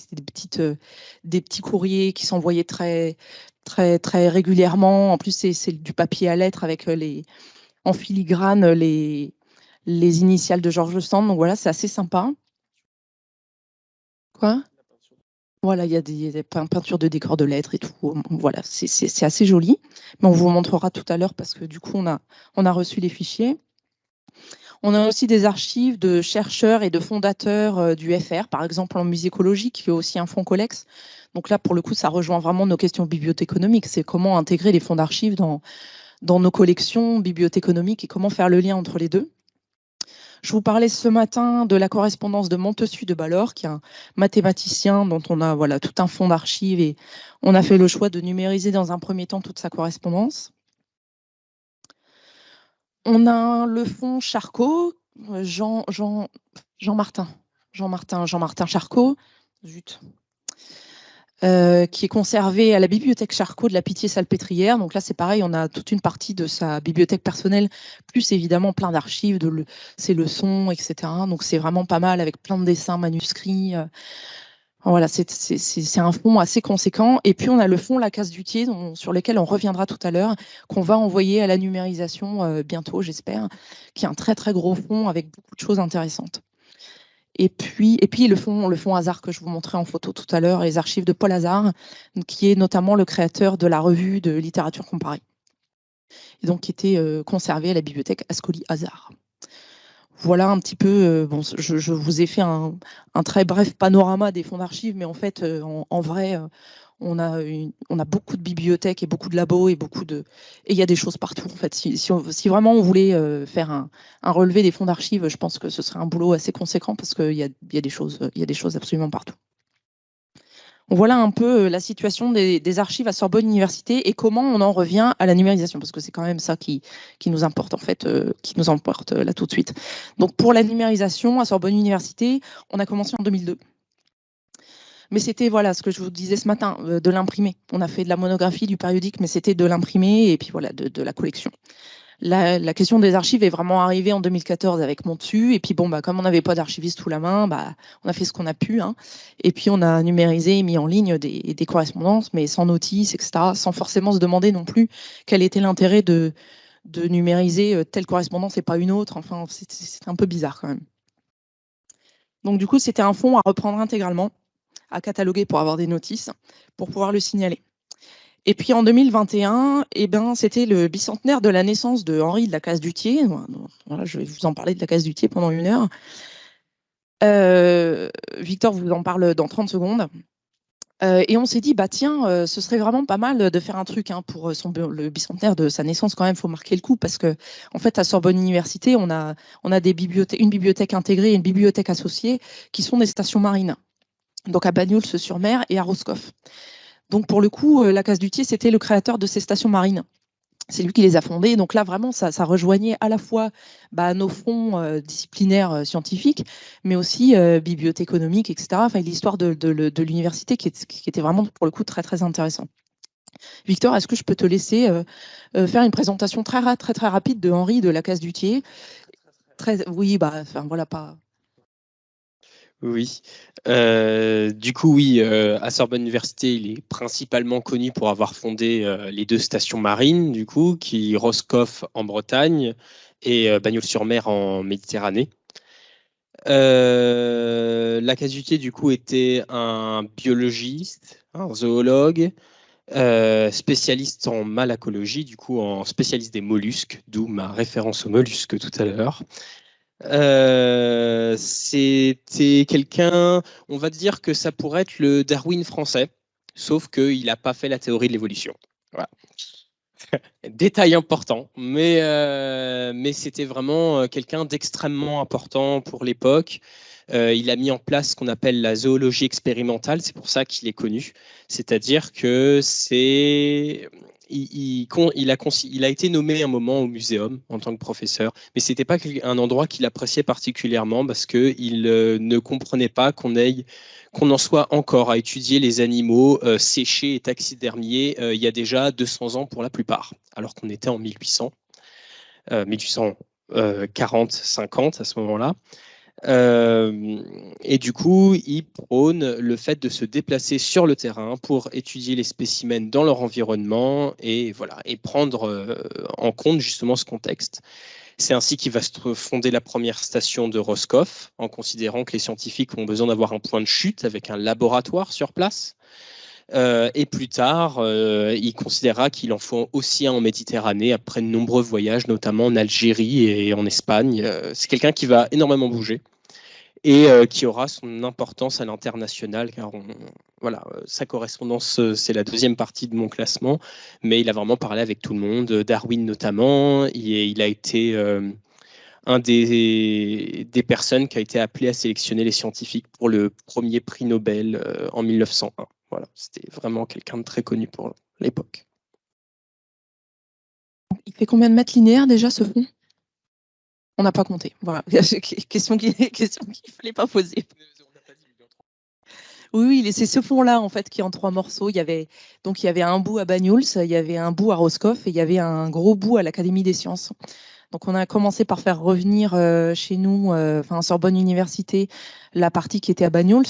des petits courriers qui s'envoyaient très très très régulièrement. En plus c'est du papier à lettres avec les en filigrane les les initiales de Georges Sand. Donc voilà, c'est assez sympa. Quoi? Voilà, il y a des, peintures de décors de lettres et tout. Voilà, c'est assez joli. Mais on vous montrera tout à l'heure parce que du coup, on a, reçu les fichiers. On a aussi des archives de chercheurs et de fondateurs euh, du FR, par exemple en musicologie, qui est aussi un fonds Colex. Donc là, pour le coup, ça rejoint vraiment nos questions bibliothéconomiques. C'est comment intégrer les fonds d'archives dans, dans nos collections bibliothéconomiques et comment faire le lien entre les deux. Je vous parlais ce matin de la correspondance de Montessu de Ballor, qui est un mathématicien dont on a voilà, tout un fond d'archives et on a fait le choix de numériser dans un premier temps toute sa correspondance. On a le fonds Charcot, Jean, Jean, Jean Martin, Jean Martin, Jean Martin Charcot, zut, euh, qui est conservé à la bibliothèque Charcot de la Pitié-Salpêtrière. Donc là, c'est pareil, on a toute une partie de sa bibliothèque personnelle, plus évidemment plein d'archives, de ses leçons, etc. Donc c'est vraiment pas mal avec plein de dessins manuscrits. Euh. Voilà, c'est un fonds assez conséquent. Et puis on a le fonds La Casse du Thier, sur lequel on reviendra tout à l'heure, qu'on va envoyer à la numérisation euh, bientôt, j'espère, qui est un très très gros fonds avec beaucoup de choses intéressantes. Et puis, et puis le fonds le fond Hazard que je vous montrais en photo tout à l'heure, les archives de Paul Hazard, qui est notamment le créateur de la revue de littérature comparée, et donc qui était euh, conservé à la bibliothèque Ascoli Hazard. Voilà un petit peu, euh, bon, je, vous ai fait un, très bref panorama des fonds d'archives, mais en fait, euh, en, vrai, on a, beaucoup de bibliothèques et beaucoup de labos et beaucoup de et il y a des choses partout en fait. Si, vraiment on voulait euh, faire un, relevé des fonds d'archives, je pense que ce serait un boulot assez conséquent parce qu'il y a, des choses, y a des choses absolument partout. Voilà un peu euh, la situation des, archives à Sorbonne Université et comment on en revient à la numérisation, parce que c'est quand même ça qui, qui nous importe en fait, euh, qui nous importe là tout de suite. Donc pour la numérisation à Sorbonne Université, on a commencé en 2002. Mais c'était voilà ce que je vous disais ce matin, euh, de l'imprimer. On a fait de la monographie, du périodique, mais c'était de l'imprimer et puis voilà, de, la collection. La, question des archives est vraiment arrivée en 2014 avec mon dessus. Et puis bon, bah, comme on n'avait pas d'archiviste sous la main, bah, on a fait ce qu'on a pu. Hein. Et puis on a numérisé et mis en ligne des, correspondances, mais sans notice, etc., sans forcément se demander non plus quel était l'intérêt de, de numériser euh, telle correspondance et pas une autre. Enfin, c'est un peu bizarre quand même. Donc du coup, c'était un fonds à reprendre intégralement à cataloguer pour avoir des notices, pour pouvoir le signaler. Et puis en 2021, eh ben, c'était le bicentenaire de la naissance de Henri de la Case Dutier. Voilà, je vais vous en parler de la Case Dutier pendant une heure. Euh, Victor vous en parle dans 30 secondes. Euh, et on s'est dit, bah tiens, euh, ce serait vraiment pas mal de faire un truc hein, pour le bicentenaire de sa naissance. Quand même, faut marquer le coup parce que, en fait, à Sorbonne Université, on a, on a des bibliothèques, une bibliothèque intégrée et une bibliothèque associée qui sont des stations marines donc à Bagnols-sur-Mer et à Roscoff. Donc pour le coup, euh, la Case Dutier, c'était le créateur de ces stations marines. C'est lui qui les a fondées. Donc là, vraiment, ça, rejoignait à la fois bah, nos fonds euh, disciplinaires euh, scientifiques, mais aussi bibliothéconomiques, etc. Enfin, l'histoire de, l'université qui, était vraiment, pour le coup, très, très intéressant. Victor, est-ce que je peux te laisser faire une présentation très, très, très rapide de Henri de la Case Dutier très, Oui, bah, enfin, voilà, pas, oui. Euh, du coup, oui, euh, à Sorbonne Université, il est principalement connu pour avoir fondé euh, les deux stations marines, du coup, qui Roscoff en Bretagne et Bagnols-sur-Mer en Méditerranée. la du coup, était un biologiste, un zoologue, spécialiste en malacologie, du coup, en spécialiste des mollusques, d'où ma référence aux mollusques tout à l'heure. Euh, c'était quelqu'un, on va dire que ça pourrait être le Darwin français, sauf qu'il n'a pas fait la théorie de l'évolution. Détail important, mais, euh, mais c'était vraiment euh, quelqu'un d'extrêmement important pour l'époque. il a mis en place ce qu'on appelle la zoologie expérimentale, c'est pour ça qu'il est connu. C'est-à-dire que c'est il, a, été nommé un moment au muséum en tant que professeur, mais ce n'était pas un endroit qu'il appréciait particulièrement parce qu'il euh, ne comprenait pas qu'on en soit encore à étudier les animaux euh, séchés et taxidermiés euh, il y a déjà 200 ans pour la plupart, alors qu'on était en 1800, 1840, 50 à ce moment-là. Euh, et du coup, il prône le fait de se déplacer sur le terrain pour étudier les spécimens dans leur environnement et, voilà, et prendre euh, en compte justement ce contexte. C'est ainsi qu'il va se fonder la première station de Roscoff, en considérant que les scientifiques ont besoin d'avoir un point de chute avec un laboratoire sur place. Euh, et plus tard, il considérera qu'il en faut aussi un en Méditerranée après de nombreux voyages, notamment en Algérie et en Espagne. c'est quelqu'un qui va énormément bouger et euh, qui aura son importance à l'international, car voilà, euh, sa correspondance, euh, c'est la deuxième partie de mon classement, mais il a vraiment parlé avec tout le monde, Darwin notamment, il a été un des, des, personnes qui a été appelé à sélectionner les scientifiques pour le premier prix Nobel en 1901. Voilà, c'était vraiment quelqu'un de très connu pour l'époque. Il fait combien de mètres linéaires déjà ce fond? On n'a pas compté. Voilà. question qu'il ne fallait pas poser. Oui, oui, c'est ce fond-là en fait qui est en trois morceaux. Il y avait donc il y avait un bout à Banyuls, il y avait un bout à Roscoff et il y avait un gros bout à l'Académie des sciences. Donc on a commencé par faire revenir euh, chez nous, euh, enfin Sorbonne Université, la partie qui était à Banyuls,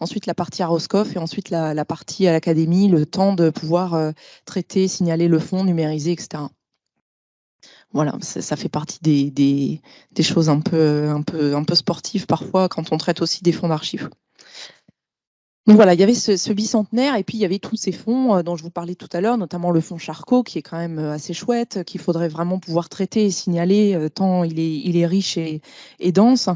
ensuite la partie à Roscoff et ensuite la, partie à l'Académie, le temps de pouvoir euh, traiter, signaler le fond, numériser, etc. voilà, ça fait partie des, choses un, peu, un peu sportives parfois quand on traite aussi des fonds d'archives. Donc voilà, il y avait ce, bicentenaire et puis il y avait tous ces fonds euh, dont je vous parlais tout à l'heure, notamment le fonds Charcot qui est quand même euh, assez chouette, qu'il faudrait vraiment pouvoir traiter et signaler euh, tant il est, il est riche et, dense.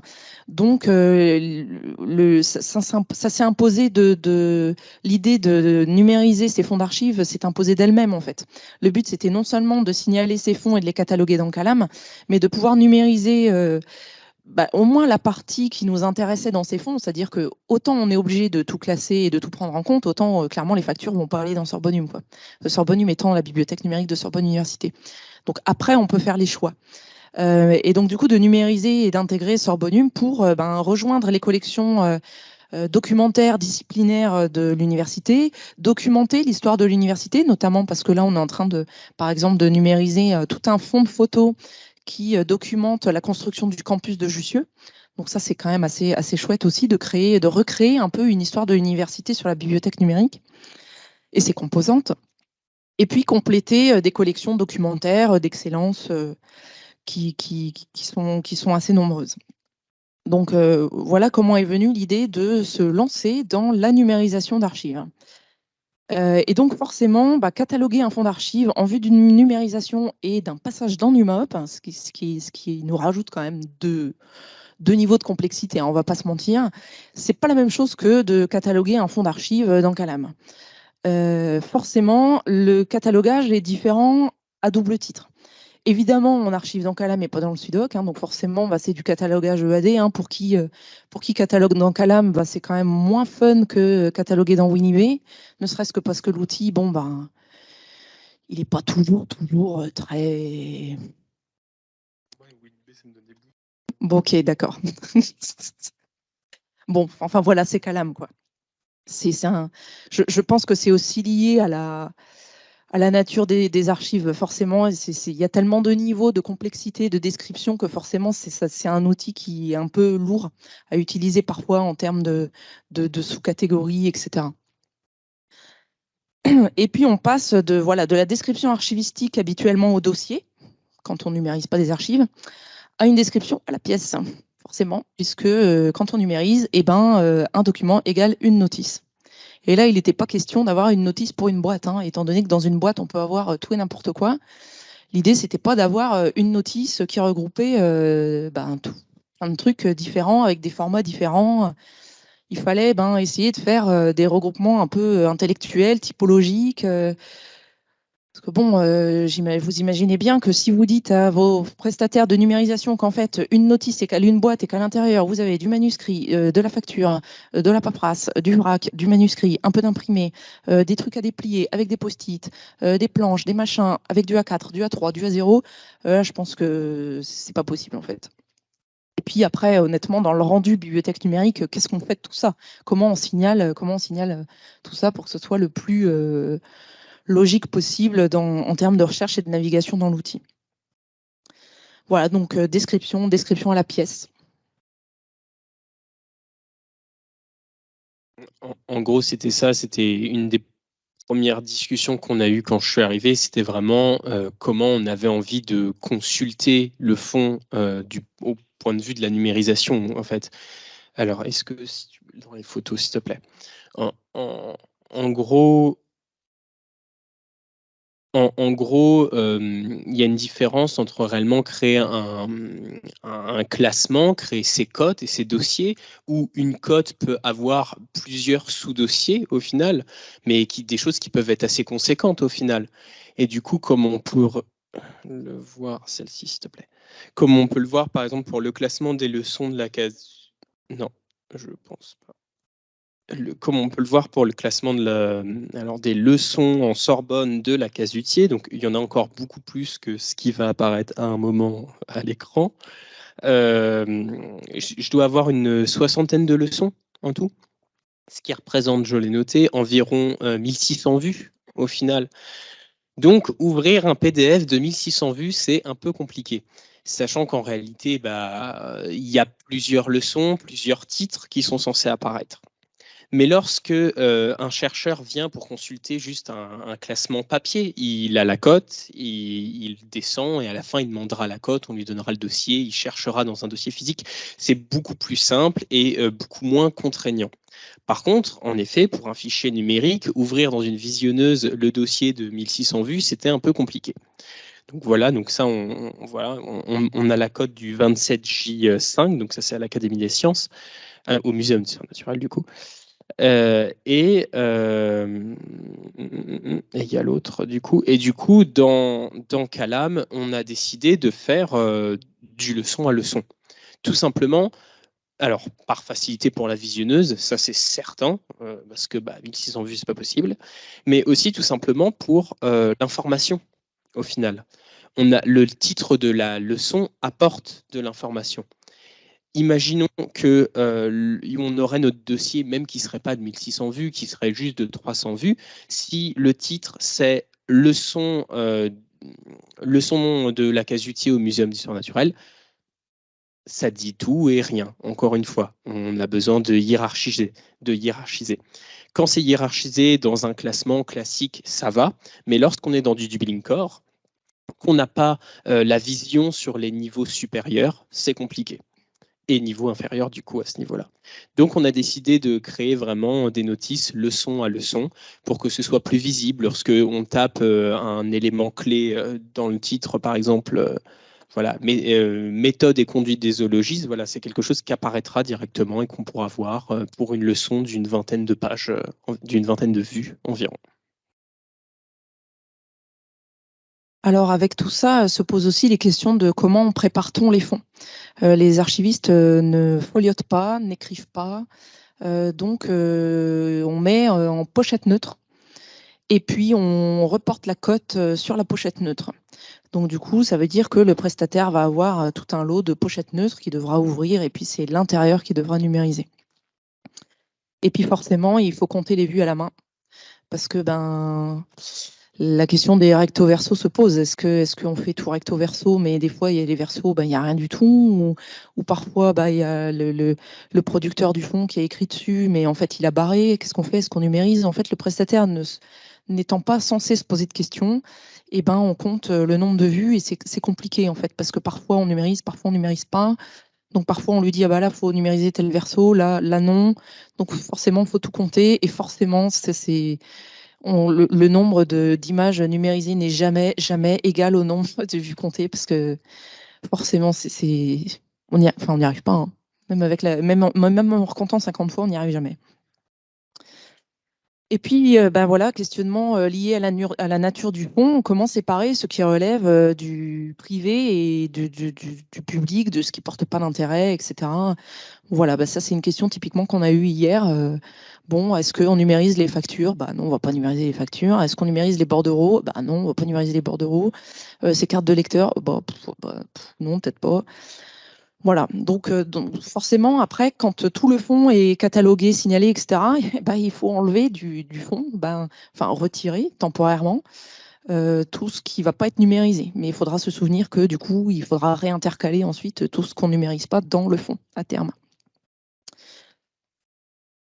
Donc le, ça, s'est imposé de, l'idée de numériser ces fonds d'archives s'est imposé d'elle-même en fait. Le but c'était non seulement de signaler ces fonds et de les cataloguer dans Calam, mais de pouvoir numériser bah, au moins la partie qui nous intéressait dans ces fonds, c'est-à-dire que autant on est obligé de tout classer et de tout prendre en compte, autant euh, clairement les factures vont pas aller dans Sorbonum. Quoi. Sorbonum étant la bibliothèque numérique de Sorbonne Université. Donc après, on peut faire les choix. Euh, et donc du coup, de numériser et d'intégrer Sorbonum pour euh, ben, rejoindre les collections documentaires, disciplinaires de l'université, documenter l'histoire de l'université, notamment parce que là, on est en train de, par exemple, de numériser tout un fonds de photos qui euh, documente la construction du campus de Jussieu. Donc ça, c'est quand même assez, assez chouette aussi de créer, de recréer un peu une histoire de l'université sur la bibliothèque numérique et ses composantes. Et puis compléter euh, des collections documentaires euh, d'excellence qui, qui, sont, qui sont assez nombreuses. Donc voilà comment est venue l'idée de se lancer dans la numérisation d'archives. Euh, et donc forcément, bah, cataloguer un fonds d'archives en vue d'une numérisation et d'un passage dans NUMOP, hein, ce, qui, nous rajoute quand même deux, niveaux de complexité, hein, on ne va pas se mentir, c'est pas la même chose que de cataloguer un fonds d'archives dans Calam. Euh, forcément, le catalogage est différent à double titre. Évidemment, on archive dans Calam et pas dans le Sudoc, hein, donc forcément, bah, c'est du catalogage EAD. Hein, pour, qui, euh, catalogue dans Calam, bah, c'est quand même moins fun que cataloguer dans WinIB, ne serait-ce que parce que l'outil, bon, bah, il n'est pas toujours, toujours euh, très... Bon, ok, d'accord. bon, enfin voilà, c'est Calam, quoi. Je pense que c'est aussi lié à la à la nature des, archives, forcément. Il y a tellement de niveaux, de complexité, de description que forcément, c'est un outil qui est un peu lourd à utiliser parfois en termes de, sous-catégories, etc. Et puis, on passe de, voilà, de la description archivistique habituellement au dossier, quand on numérise pas des archives, à une description à la pièce, forcément, puisque euh, quand on numérise, eh ben, euh, un document égale une notice. Et là, il n'était pas question d'avoir une notice pour une boîte, hein, étant donné que dans une boîte, on peut avoir euh, tout et n'importe quoi. L'idée, c'était pas d'avoir euh, une notice qui regroupait euh, ben, tout, différents avec des formats différents. Il fallait ben, essayer de faire des regroupements un peu intellectuels, typologiques, parce que bon, euh, vous imaginez bien que si vous dites à vos prestataires de numérisation qu'en fait une notice égale une boîte et qu'à l'intérieur vous avez du manuscrit, euh, de la facture, euh, de la paperasse, du vrac, du manuscrit, un peu d'imprimé, des trucs à déplier avec des post-it, des planches, des machins, avec du A4, du A3, du A0, je pense que c'est pas possible en fait. Et puis après, honnêtement, dans le rendu bibliothèque numérique, qu'est-ce qu'on fait de tout ça? Comment on signale, comment on signale tout ça pour que ce soit le plus logique possible en termes de recherche et de navigation dans l'outil. Voilà, donc euh, description, description à la pièce. En, gros, c'était ça, c'était une des premières discussions qu'on a eues quand je suis arrivé, c'était vraiment euh, comment on avait envie de consulter le fond euh, du, au point de vue de la numérisation, en fait. Alors, est-ce que, dans les photos, s'il te plaît, en gros, en, gros, euh, il y a une différence entre réellement créer un, classement, créer ses cotes et ses dossiers, où une cote peut avoir plusieurs sous-dossiers au final, mais qui, des choses qui peuvent être assez conséquentes au final. Et du coup, comme on peut le voir, celle-ci s'il te plaît, comme on peut le voir par exemple pour le classement des leçons de la case... Non, je pense pas comme on peut le voir pour le classement de alors des leçons en Sorbonne de la casutier, donc il y en a encore beaucoup plus que ce qui va apparaître à un moment à l'écran. Euh, je dois avoir une soixantaine de leçons en tout, ce qui représente, je l'ai noté, environ 1600 euh, vues au final. Donc, ouvrir un PDF de 1600 vues, c'est un peu compliqué sachant qu'en réalité, bah, il y a plusieurs leçons, plusieurs titres qui sont censés apparaître. Mais lorsque euh, un chercheur vient pour consulter juste un, classement papier, il a la cote, il, descend et à la fin il demandera la cote, on lui donnera le dossier, il cherchera dans un dossier physique. C'est beaucoup plus simple et euh, beaucoup moins contraignant. Par contre, en effet, pour un fichier numérique, ouvrir dans une visionneuse le dossier de 1600 vues, c'était un peu compliqué. Donc voilà, donc ça, on, voilà, on, a la cote du 27J5, donc ça c'est à l'Académie des sciences, euh, au Muséum de sciences naturelles du coup. Euh, et euh, il y a l'autre du coup. Et du coup, dans, dans Calam, on a décidé de faire du leçon à leçon. Tout simplement, alors par facilité pour la visionneuse, ça c'est certain, parce que bah, 1600 vues, c'est pas possible, mais aussi tout simplement pour l'information au final. On a, le titre de la leçon apporte de l'information. Imaginons que euh, on aurait notre dossier, même qui ne serait pas de 1600 vues, qui serait juste de 300 vues. Si le titre c'est leçon, euh, de la casuitier au Muséum d'histoire naturelle, ça dit tout et rien. Encore une fois, on a besoin de hiérarchiser. De hiérarchiser. Quand c'est hiérarchisé dans un classement classique, ça va. Mais lorsqu'on est dans du Dublin Core, qu'on n'a pas euh, la vision sur les niveaux supérieurs, c'est compliqué. Et niveau inférieur, du coup, à ce niveau-là. Donc, on a décidé de créer vraiment des notices leçon à leçon pour que ce soit plus visible lorsque on tape euh, un élément clé euh, dans le titre, par exemple, voilà, mais, méthode et conduite des zoologistes, voilà, c'est quelque chose qui apparaîtra directement et qu'on pourra voir pour une leçon d'une vingtaine de pages, d'une vingtaine de vues environ. Alors avec tout ça se posent aussi les questions de comment prépare-t-on les fonds. Euh, les archivistes euh, ne foliotent pas, n'écrivent pas, euh, donc on met en pochette neutre et puis on reporte la cote sur la pochette neutre. Donc du coup, ça veut dire que le prestataire va avoir tout un lot de pochettes neutres qui devra ouvrir et puis c'est l'intérieur qui devra numériser. Et puis forcément, il faut compter les vues à la main parce que ben la question des recto verso se pose. Est-ce que est-ce qu'on fait tout recto verso, mais des fois il y a les versos, ben, il n'y a rien du tout, ou, parfois ben, il y a le, le, producteur du fond qui a écrit dessus, mais en fait il a barré. Qu'est-ce qu'on fait? Est-ce qu'on numérise? En fait, le prestataire n'étant pas censé se poser de questions, eh ben on compte euh, le nombre de vues et c'est compliqué en fait parce que parfois on numérise, parfois on numérise pas. Donc parfois on lui dit ah bah là faut numériser tel verso, là là non. Donc forcément faut tout compter et forcément c'est le, nombre d'images numérisées n'est jamais, jamais égal au nombre de vues comptées parce que forcément, on n'y arrive pas. Hein. Même, la, même, en recomptant 50 fois, on n'y arrive jamais. Et puis, euh, ben voilà, questionnement euh, lié à la, nature du fond. Comment séparer ce qui relève euh, du privé et du, public, de ce qui porte pas d'intérêt, etc. Voilà, ben ça c'est une question typiquement qu'on a eue hier. Bon, est-ce qu'on numérise les factures? Bah non, on va pas numériser les factures. Est-ce qu'on numérise les bordereaux Bah non, on va pas numériser les bordereaux. ces cartes de lecteur? Bah, bah non, peut-être pas. Voilà, donc, euh, donc, forcément, après, quand tout le fond est catalogué, signalé, etc., eh ben, il faut enlever du, fond, ben, enfin retirer temporairement euh, tout ce qui ne va pas être numérisé. Mais il faudra se souvenir que du coup, il faudra réintercaler ensuite tout ce qu'on ne numérise pas dans le fond à terme.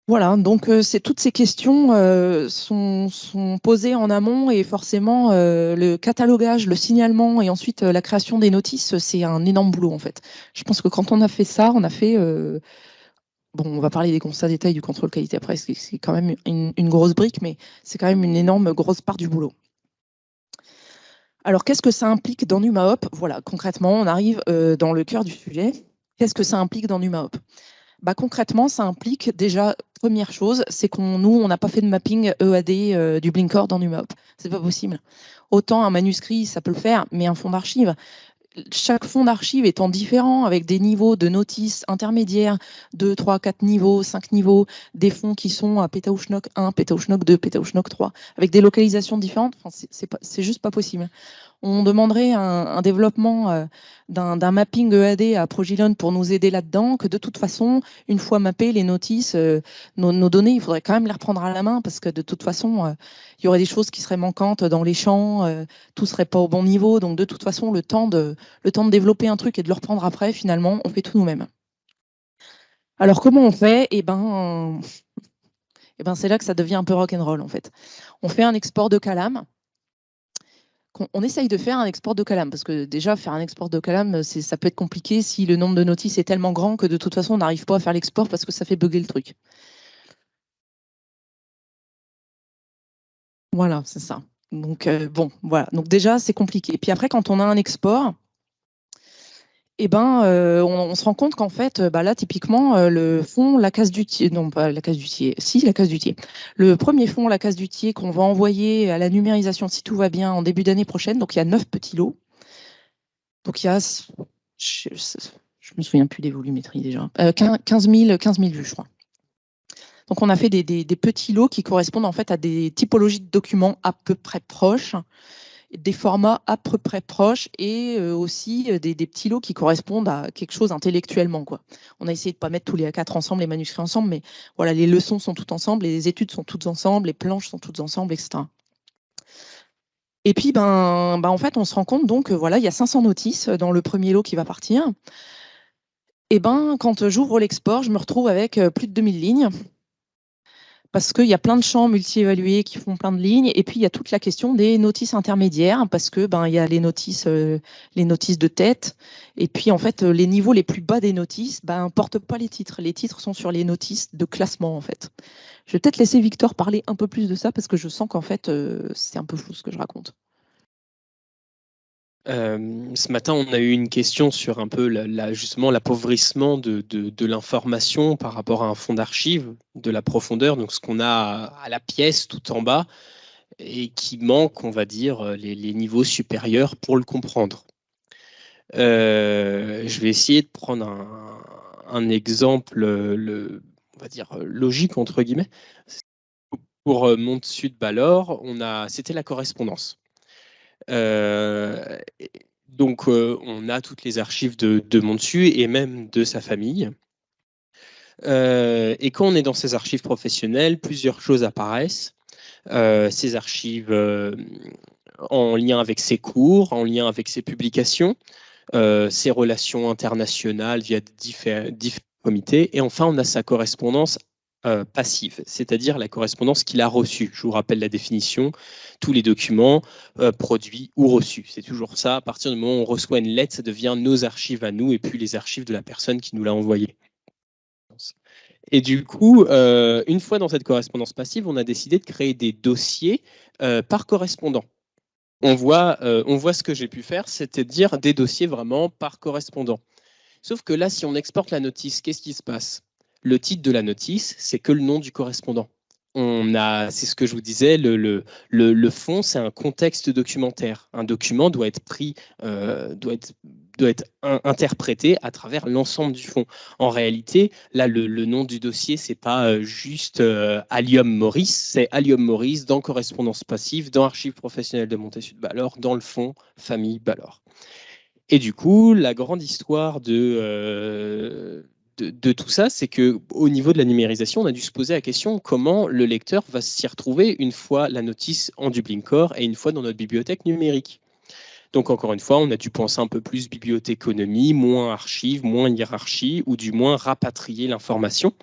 Voilà, donc euh, c'est toutes ces questions euh, sont, posées en amont et forcément euh, le catalogage, le signalement et ensuite la création des notices, c'est un énorme boulot en fait. Je pense que quand on a fait ça, on a fait bon, on va parler des constats détails du contrôle qualité après, c'est quand même une, une, grosse brique, mais c'est quand même une énorme grosse part du boulot. Alors qu'est-ce que ça implique dans NumaHop Voilà, concrètement, on arrive dans le cœur du sujet. Qu'est-ce que ça implique dans NumaHop bah, concrètement, ça implique déjà, première chose, c'est qu'on nous, on n'a pas fait de mapping EAD euh, du Blinkor dans NumHop. C'est pas possible. Autant un manuscrit, ça peut le faire, mais un fond d'archive, chaque fond d'archive étant différent, avec des niveaux de notices intermédiaires, 2, 3, 4 niveaux, 5 niveaux, des fonds qui sont à Petauschnock 1, Petauschnock 2, Petauschnock 3, avec des localisations différentes, enfin, c'est juste pas possible on demanderait un, développement euh, d'un mapping EAD à Progilon pour nous aider là-dedans, que de toute façon, une fois mappées les notices, euh, nos, données, il faudrait quand même les reprendre à la main parce que de toute façon, euh, il y aurait des choses qui seraient manquantes dans les champs, tout serait pas au bon niveau. Donc de toute façon, le temps de, développer un truc et de le reprendre après, finalement, on fait tout nous-mêmes. Alors comment on fait? Eh ben, Et ben c'est là que ça devient un peu rock'n'roll en fait. On fait un export de Calam. On, essaye de faire un export de Calam parce que déjà faire un export de Calam, ça peut être compliqué si le nombre de notices est tellement grand que de toute façon on n'arrive pas à faire l'export parce que ça fait bugger le truc. Voilà, c'est ça. Donc euh, bon, voilà. Donc déjà c'est compliqué. Puis après quand on a un export, eh ben, euh, on, se rend compte qu'en fait, bah là, typiquement, euh, le fond, la case du tiers, non pas la case du tiers, si la case du tiers. Le premier fond, la case du tiers, qu'on va envoyer à la numérisation si tout va bien en début d'année prochaine. Donc il y a neuf petits lots. Donc il y a, je, ne me souviens plus des volumétries déjà, 15, 000, 15 000 vues, je crois. Donc on a fait des, des, petits lots qui correspondent en fait à des typologies de documents à peu près proches des formats à peu près proches et euh, aussi euh, des, petits lots qui correspondent à quelque chose intellectuellement. On a essayé de ne pas mettre tous les A4 ensemble, les manuscrits ensemble, mais voilà, les leçons sont toutes ensemble, les études sont toutes ensemble, les planches sont toutes ensemble, etc. Et puis, ben, ben, en fait, on se rend compte donc, voilà, il y a 500 notices dans le premier lot qui va partir. Et ben, quand j'ouvre l'export, je me retrouve avec euh, plus de 2000 lignes parce qu'il y a plein de champs multi-évalués qui font plein de lignes, et puis il y a toute la question des notices intermédiaires, parce que ben il y a les notices, euh, les notices de tête, et puis en fait les niveaux les plus bas des notices, ben portent pas les titres. Les titres sont sur les notices de classement en fait. Je vais peut-être laisser Victor parler un peu plus de ça parce que je sens qu'en fait euh, c'est un peu flou ce que je raconte. Euh, ce matin, on a eu une question sur un peu la, justement l'appauvrissement de, l'information par rapport à un fonds d'archives, de la profondeur, donc ce qu'on a à, la pièce tout en bas, et qui manque, on va dire, les, niveaux supérieurs pour le comprendre. Euh, je vais essayer de prendre un, exemple, le, on va dire logique entre guillemets. Pour Mont Sud Balor, on c'était la correspondance. Euh, donc, euh, on a toutes les archives de, de et même de sa famille. Euh, et quand on est dans ces archives professionnelles, plusieurs choses apparaissent. ces archives en lien avec ses cours, en lien avec ses publications, ses relations internationales via différents comités. Et enfin, on a sa correspondance euh, passive, c'est-à-dire la correspondance qu'il a reçue. Je vous rappelle la définition, tous les documents euh, produits ou reçus. C'est toujours ça, à partir du moment où on reçoit une lettre, ça devient nos archives à nous et puis les archives de la personne qui nous l'a envoyée. Et du coup, euh, une fois dans cette correspondance passive, on a décidé de créer des dossiers par correspondant. On voit, on voit ce que j'ai pu faire, c'est-à-dire des dossiers vraiment par correspondant. Sauf que là, si on exporte la notice, qu'est-ce qui se passe? Le titre de la notice, c'est que le nom du correspondant. On a, c'est ce que je vous disais, le, le, le, fond, c'est un contexte documentaire. Un document doit être pris, euh, doit être, doit être interprété à travers l'ensemble du fond. En réalité, là, le, nom du dossier, c'est pas euh, juste euh, Allium Maurice, c'est Allium Maurice dans correspondance passive, dans archives professionnelles de Montessu de Ballor, dans le fond famille Ballor. Et du coup, la grande histoire de de, tout ça, c'est que au niveau de la numérisation, on a dû se poser la question comment le lecteur va s'y retrouver une fois la notice en Dublin Core et une fois dans notre bibliothèque numérique. Donc encore une fois, on a dû penser un peu plus bibliothéconomie, moins archives, moins hiérarchie, ou du moins rapatrier l'information.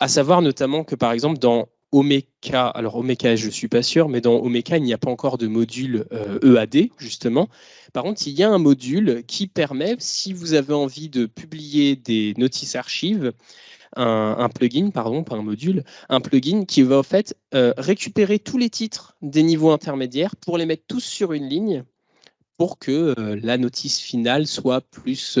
À savoir notamment que par exemple dans Omeka, alors Omeka, je ne suis pas sûr, mais dans Omeka, il n'y a pas encore de module EAD, euh, e justement. Par contre, il y a un module qui permet, si vous avez envie de publier des notices archives, un, plugin, pardon, pas un module, un plugin qui va en fait euh, récupérer tous les titres des niveaux intermédiaires pour les mettre tous sur une ligne pour que euh, la notice finale soit plus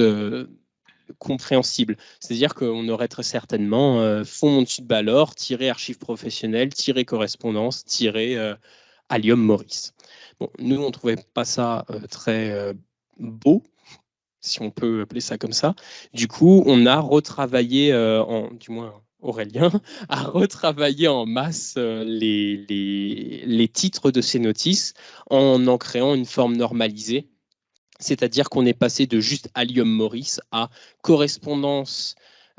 compréhensible. C'est-à-dire qu'on aurait très certainement euh, fond dessus de Balor, tiré archives professionnelles, tiré correspondance, tiré euh, Allium Maurice. Bon, nous, on ne trouvait pas ça euh, très beau, si on peut appeler ça comme ça. Du coup, on a retravaillé, en, du moins Aurélien, a retravaillé en masse les, les, les titres de ces notices en en créant une forme normalisée c'est-à-dire qu'on est passé de juste Allium Maurice à correspondance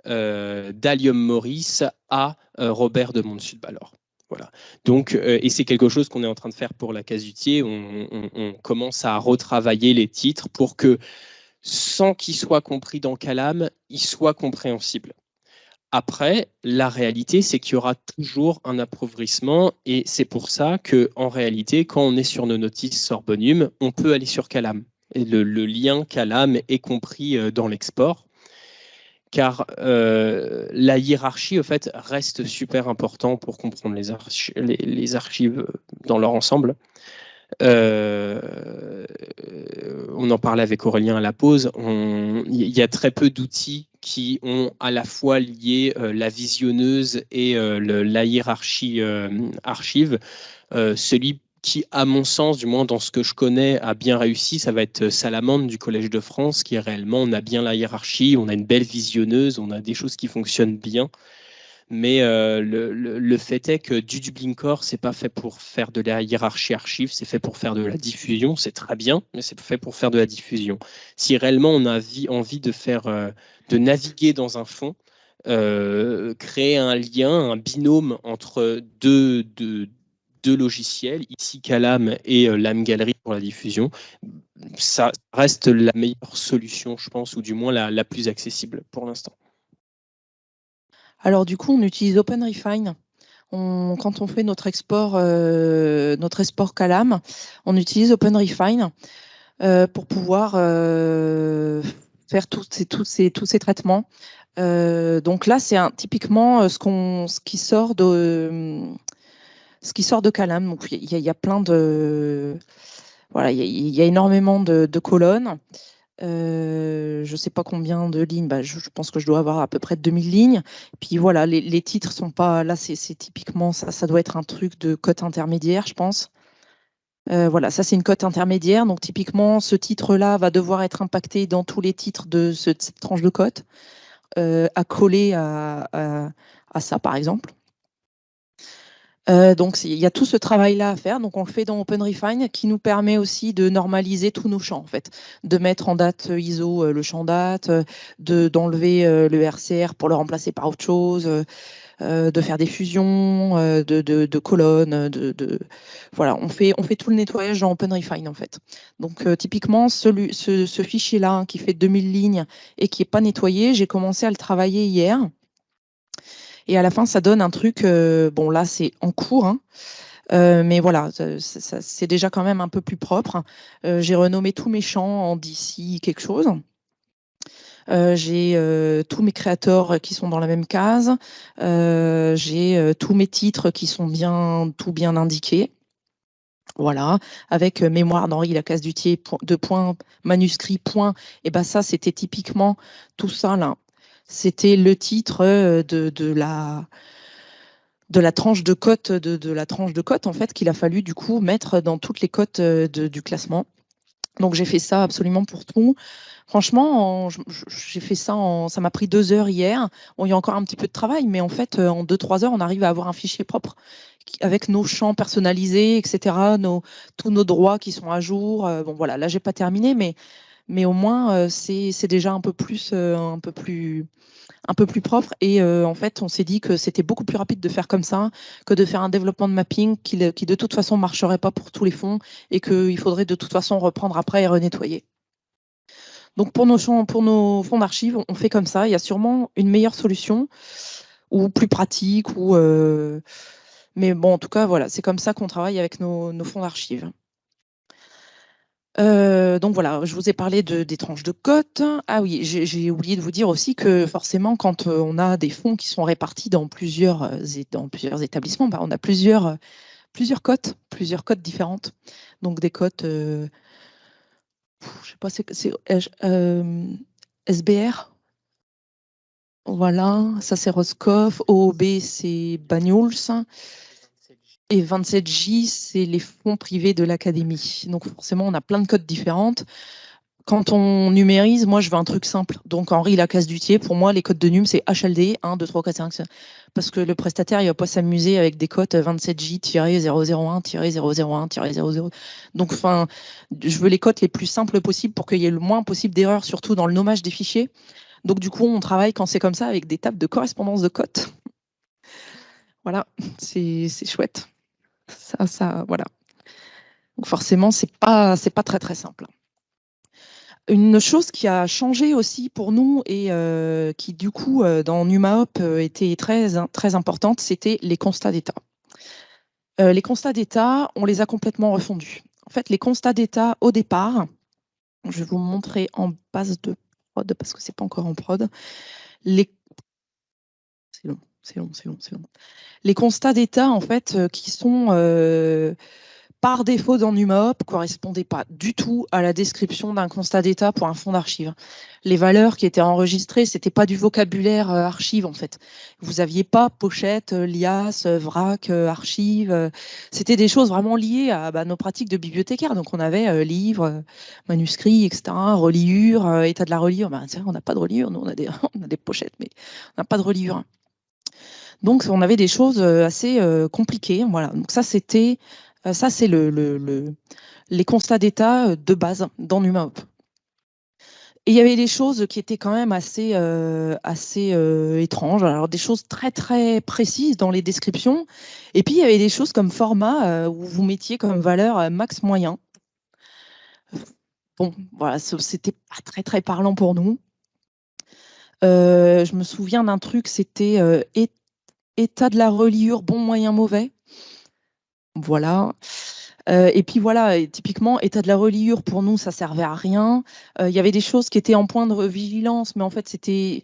euh, d'Allium Maurice à euh, Robert de Montsud-Ballor. Voilà. Donc, euh, et c'est quelque chose qu'on est en train de faire pour la casutier. On, commence à retravailler les titres pour que, sans qu'ils soient compris dans Calam, ils soient compréhensibles. Après, la réalité, c'est qu'il y aura toujours un appauvrissement et c'est pour ça que, en réalité, quand on est sur nos notices Sorbonum, on peut aller sur Calam. Le, lien Calam est compris euh, dans l'export car euh, la hiérarchie, au fait, reste super important pour comprendre les, archives dans leur ensemble. Euh, on en parlait avec Aurélien à la pause. Il y a très peu d'outils qui ont à la fois lié euh, la visionneuse et euh, la hiérarchie archive. celui qui, à mon sens, du moins dans ce que je connais, a bien réussi, ça va être Salamande du Collège de France, qui est réellement, on a bien la hiérarchie, on a une belle visionneuse, on a des choses qui fonctionnent bien. Mais euh, le, fait est que du Dublin Core, c'est pas fait pour faire de la hiérarchie archive, c'est fait pour faire de la diffusion. C'est très bien, mais c'est fait pour faire de la diffusion. Si réellement on a envie de faire, euh, de naviguer dans un fond, euh, créer un lien, un binôme entre deux, deux, logiciels, ici Calam et l'âme galerie pour la diffusion, ça reste la meilleure solution, je pense, ou du moins la plus accessible pour l'instant. Alors du coup, on utilise OpenRefine. quand on fait notre export, euh, notre export Calam, on utilise OpenRefine euh, pour pouvoir euh, faire tous ces, tous ces, tous ces traitements. donc là, c'est typiquement ce, qu'on, ce qui sort de ce qui sort de Calam. Donc il y, a plein de voilà, il y, a énormément de colonnes. Euh, je ne sais pas combien de lignes, bah, je, pense que je dois avoir à peu près 2000 lignes. Puis voilà, les, les titres sont pas. Là, c'est typiquement ça, ça doit être un truc de cote intermédiaire, je pense. Euh, voilà, ça c'est une cote intermédiaire. Donc typiquement, ce titre-là va devoir être impacté dans tous les titres de, cette tranche de cote, euh, à coller à, à, ça par exemple. Euh, donc il y a tout ce travail-là à faire. Donc on le fait dans OpenRefine qui nous permet aussi de normaliser tous nos champs en fait, de mettre en date ISO euh, le champ date, euh, de d'enlever le RCR pour le remplacer par autre chose. de faire des fusions, de, de, colonnes, de, voilà, on fait on fait tout le nettoyage dans OpenRefine en fait. Donc typiquement celui, ce, ce fichier-là hein, qui fait 2000 lignes et qui est pas nettoyé, j'ai commencé à le travailler hier. Et à la fin, ça donne un truc, euh, bon là c'est en cours, hein. euh, mais voilà, c'est déjà quand même un peu plus propre. Euh, j'ai renommé tous mes champs en d'ici quelque chose. j'ai tous mes créateurs qui sont dans la même case. j'ai tous mes titres qui sont bien, tout bien indiqués. Voilà, avec mémoire d'Henri Lacasse-Dutier, de point, manuscrit, point. Et ben ça, c'était typiquement tout ça là. C'était le titre euh, de, la de la tranche de cote de, la tranche de cote en fait qu'il a fallu du coup mettre dans toutes les cotes euh, du classement. Donc j'ai fait ça absolument pour tout. Franchement, j'ai fait ça ça m'a pris deux heures hier. il y a encore un petit peu de travail, mais en fait, euh, en deux trois heures, on arrive à avoir un fichier propre avec nos champs personnalisés, etc. Nos, tous nos droits qui sont à jour. bon voilà, là j'ai pas terminé, mais mais au moins euh, c'est déjà un peu plus euh, un peu plus un peu plus propre et euh, en fait on s'est dit que c'était beaucoup plus rapide de faire comme ça que de faire un développement de mapping qui, de toute façon marcherait pas pour tous les fonds et qu'il faudrait de toute façon reprendre après et renettoyer. Donc pour nos, fonds d'archives, on fait comme ça. Il y a sûrement une meilleure solution ou plus pratique ou mais bon en tout cas voilà c'est comme ça qu'on travaille avec nos fonds d'archives. Euh, donc voilà, je vous ai parlé de, des tranches de cotes. Ah oui, j'ai oublié de vous dire aussi que forcément, quand euh, on a des fonds qui sont répartis dans plusieurs, euh, établissements, bah, on a plusieurs, plusieurs cotes, plusieurs cotes différentes. Donc des cotes, je sais pas, c'est SBR. Voilà, ça c'est Roscoff. OOB, c'est Banyuls. Et 27J, c'est les fonds privés de l'académie. Donc forcément, on a plein de codes différentes. Quand on numérise, moi, je veux un truc simple. Donc Henri Lacasse Dutier, pour moi, les codes de num, c'est HLD 1, 2, 3, 4, 5. Parce que le prestataire, il va pas s'amuser avec des codes 27J-001-001-001-00. Donc, enfin, je veux les codes les plus simples possibles pour qu'il y ait le moins possible d'erreurs, surtout dans le nommage des fichiers. Donc, du coup, on travaille quand c'est comme ça avec des tables de correspondance de codes. Voilà, c'est chouette. Ça, ça, voilà. Donc forcément, c'est pas, pas très très simple. Une chose qui a changé aussi pour nous et qui du coup dans NumaHop était très, importante, c'était les constats d'état. les constats d'état, on les a complètement refondus. En fait, les constats d'état au départ, je vais vous montrer en base de prod parce que c'est pas encore en prod. C'est long, c'est long, c'est long, c'est long. Les constats d'état en fait euh, qui sont euh, par défaut dans NumaHop correspondaient pas du tout à la description d'un constat d'état pour un fonds d'archives. Les valeurs qui étaient enregistrées, c'était pas du vocabulaire euh, archive en fait. Vous aviez pas pochette, liasse, vrac, archive. C'était des choses vraiment liées à bah, nos pratiques de bibliothécaire. Donc on avait livres, manuscrits, etc., reliures, état de la reliure. Bah, on n'a pas de reliure, nous on a des, on a des pochettes, mais on n'a pas de reliure. Donc on avait des choses assez compliquées. Voilà. Donc ça c'était euh, ça, c'est le, les constats d'état euh, de base dans NumaHop. Et il y avait des choses qui étaient quand même assez, euh, assez étranges. Alors des choses très très précises dans les descriptions. Et puis il y avait des choses comme format où vous mettiez comme valeur max moyen. Bon, voilà, c'était pas très très parlant pour nous. Je me souviens d'un truc, c'était état de la reliure bon, moyen, mauvais. Voilà. Euh, et puis voilà, typiquement, état de la reliure, pour nous, ça servait à rien. Euh, il y avait des choses qui étaient en point de vigilance, mais en fait, c'était.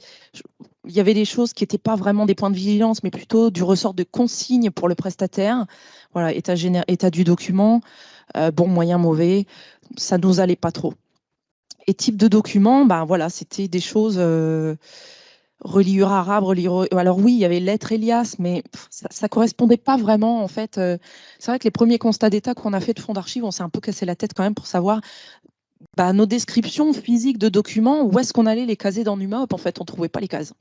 Il y avait des choses qui n'étaient pas vraiment des points de vigilance, mais plutôt du ressort de consignes pour le prestataire. Voilà, état, état du document, euh, bon, moyen, mauvais, ça nous allait pas trop. Et type de document, ben voilà, c'était des choses reliure arabe. Alors oui, il y avait lettre Elias, mais ça, ne correspondait pas vraiment en fait. Euh, c'est vrai que les premiers constats d'état qu'on a fait de fonds d'archives, on s'est un peu cassé la tête quand même pour savoir bah, nos descriptions physiques de documents, où est-ce qu'on allait les caser dans NumaHop En fait, on trouvait pas les cases.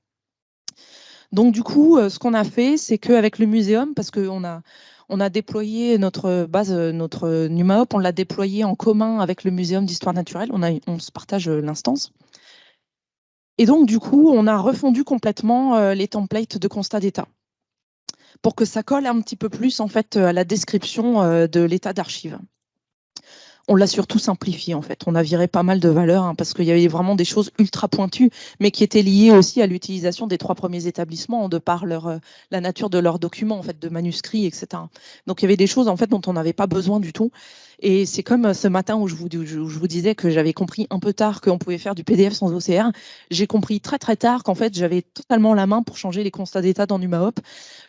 Donc du coup, euh, ce qu'on a fait, c'est qu'avec le muséum, parce qu'on a on a déployé notre base, notre NumaHop, on l'a déployé en commun avec le Muséum d'histoire naturelle. On, se partage l'instance. Et donc, du coup, on a refondu complètement euh, les templates de constat d'état pour que ça colle un petit peu plus en fait à la description euh, de l'état d'archive on l'a surtout simplifié en fait. On a viré pas mal de valeurs hein, parce qu'il y avait vraiment des choses ultra pointues, mais qui étaient liées aussi à l'utilisation des trois premiers établissements de par leur, euh, la nature de leurs documents en fait, de manuscrits, etc. Donc il y avait des choses en fait dont on n'avait pas besoin du tout. Et c'est comme euh, ce matin où je vous, disais que j'avais compris un peu tard qu'on pouvait faire du PDF sans OCR. J'ai compris très très tard qu'en fait j'avais totalement la main pour changer les constats d'état dans NumaHop.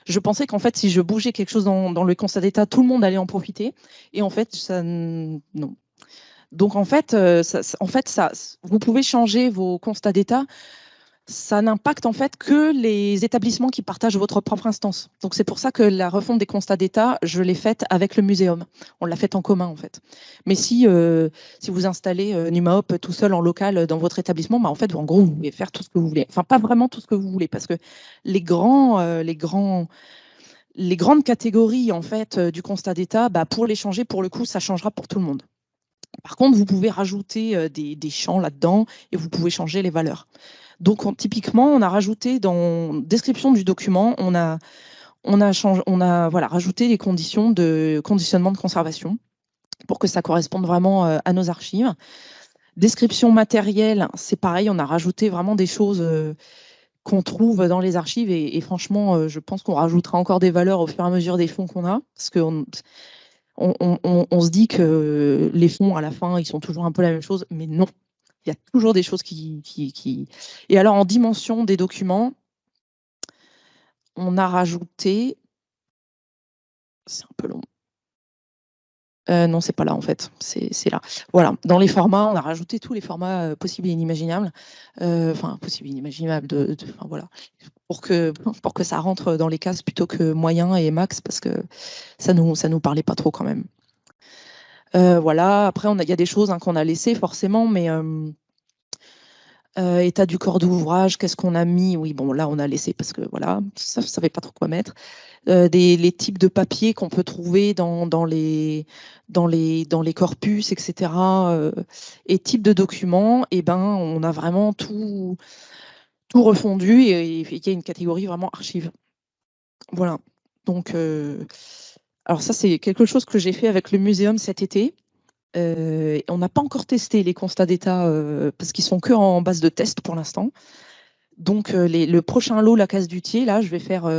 Je pensais qu'en fait si je bougeais quelque chose dans, dans le constat d'état, tout le monde allait en profiter. Et en fait, ça, non, donc en fait, euh, vous pouvez changer vos constats d'état. Ça n'impacte en fait que les établissements qui partagent votre propre instance. Donc c'est pour ça que la refonte des constats d'état, je l'ai faite avec le muséum. On l'a faite en commun en fait. Mais si, euh, si vous installez euh, NumaHop tout seul en local dans votre établissement, bah, en fait, en gros, vous pouvez faire tout ce que vous voulez. Enfin, pas vraiment tout ce que vous voulez, parce que les grands, les grands les grandes catégories en fait du constat d'état, bah, pour les changer, pour le coup, ça changera pour tout le monde. Par contre, vous pouvez rajouter euh, des, champs là-dedans et vous pouvez changer les valeurs. Donc, typiquement, on a rajouté dans description du document, on a, on a, voilà, rajouté les conditions de conditionnement de conservation pour que ça corresponde vraiment euh, à nos archives. Description matérielle, c'est pareil, on a rajouté vraiment des choses euh, qu'on trouve dans les archives et, franchement, je pense qu'on rajoutera encore des valeurs au fur et à mesure des fonds qu'on a, parce que on, se dit que les fonds, à la fin, ils sont toujours un peu la même chose, mais non. Il y a toujours des choses qui. Et alors, en dimension des documents, on a rajouté... C'est un peu long. Euh, non, c'est pas là en fait, c'est là. Voilà, dans les formats, on a rajouté tous les formats euh, possibles et inimaginables, euh, enfin possibles et inimaginables, de, voilà, pour que pour que ça rentre dans les cases plutôt que moyen et max parce que ça nous ça nous parlait pas trop quand même. Voilà, après il y a des choses hein, qu'on a laissées forcément, mais état du corps d'ouvrage, qu'est-ce qu'on a mis? Oui, bon là on a laissé parce que voilà, ça ne savait pas trop quoi mettre. Euh, des, les types de papiers qu'on peut trouver dans, dans, les, dans, les, dans les corpus, etc. Euh, et types de documents, eh ben, on a vraiment tout, tout refondu et il y a une catégorie vraiment archive. Voilà. Donc, euh, alors ça, c'est quelque chose que j'ai fait avec le muséum cet été. on n'a pas encore testé les constats d'état parce qu'ils sont que en base de test pour l'instant. Donc le prochain lot, la case d'utier, là, je vais faire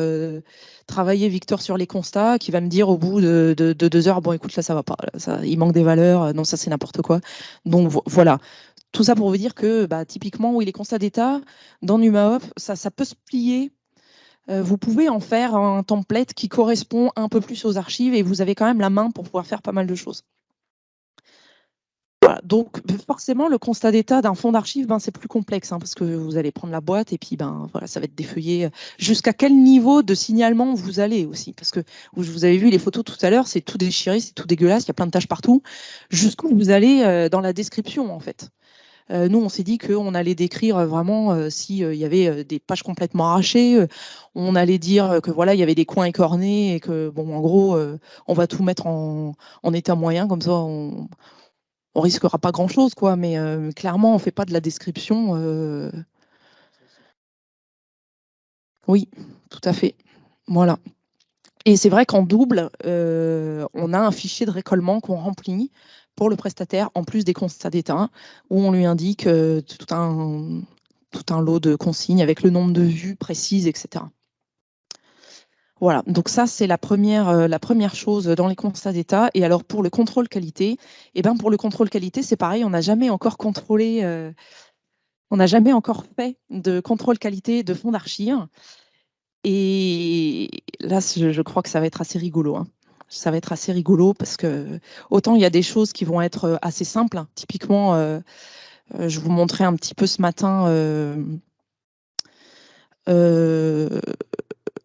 travailler Victor sur les constats, qui va me dire au bout de, deux heures, bon écoute, là ça va pas, ça, il manque des valeurs, non ça c'est n'importe quoi. Donc voilà, tout ça pour vous dire que bah, typiquement, oui, les constats d'état dans NumaOp, ça, ça peut se plier euh, vous pouvez en faire un template qui correspond un peu plus aux archives et vous avez quand même la main pour pouvoir faire pas mal de choses. donc forcément, le constat d'état d'un fond d'archives, ben, c'est plus complexe hein, parce que vous allez prendre la boîte et puis ben, voilà, ça va être défeuillé. Jusqu'à quel niveau de signalement vous allez aussi? Parce que vous avez vu les photos tout à l'heure, c'est tout déchiré, c'est tout dégueulasse, il y a plein de tâches partout. Jusqu'où vous allez euh, dans la description en fait? euh, nous, on s'est dit qu'on allait décrire vraiment euh, s'il y avait des pages complètement arrachées. on allait dire que voilà, il y avait des coins écornés et que, bon, en gros, on va tout mettre en, état moyen, comme ça, on, on risquera pas grand chose, quoi. Mais clairement, on fait pas de la description. Oui, tout à fait. Voilà. Et c'est vrai qu'en double, on a un fichier de récollement qu'on remplit pour le prestataire, en plus des constats d'état, où on lui indique euh, tout, un, tout un lot de consignes avec le nombre de vues précises, etc. Voilà, donc ça c'est la première, euh, la première chose dans les constats d'état. Et alors pour le contrôle qualité, eh ben pour le contrôle qualité, c'est pareil, on n'a jamais encore contrôlé, euh, on n'a jamais encore fait de contrôle qualité de fonds d'archives. Et là, je crois que ça va être assez rigolo. Hein ça va être assez rigolo parce que autant il y a des choses qui vont être euh, assez simples. Hein. Typiquement, euh, euh, je vous montrais un petit peu ce matin.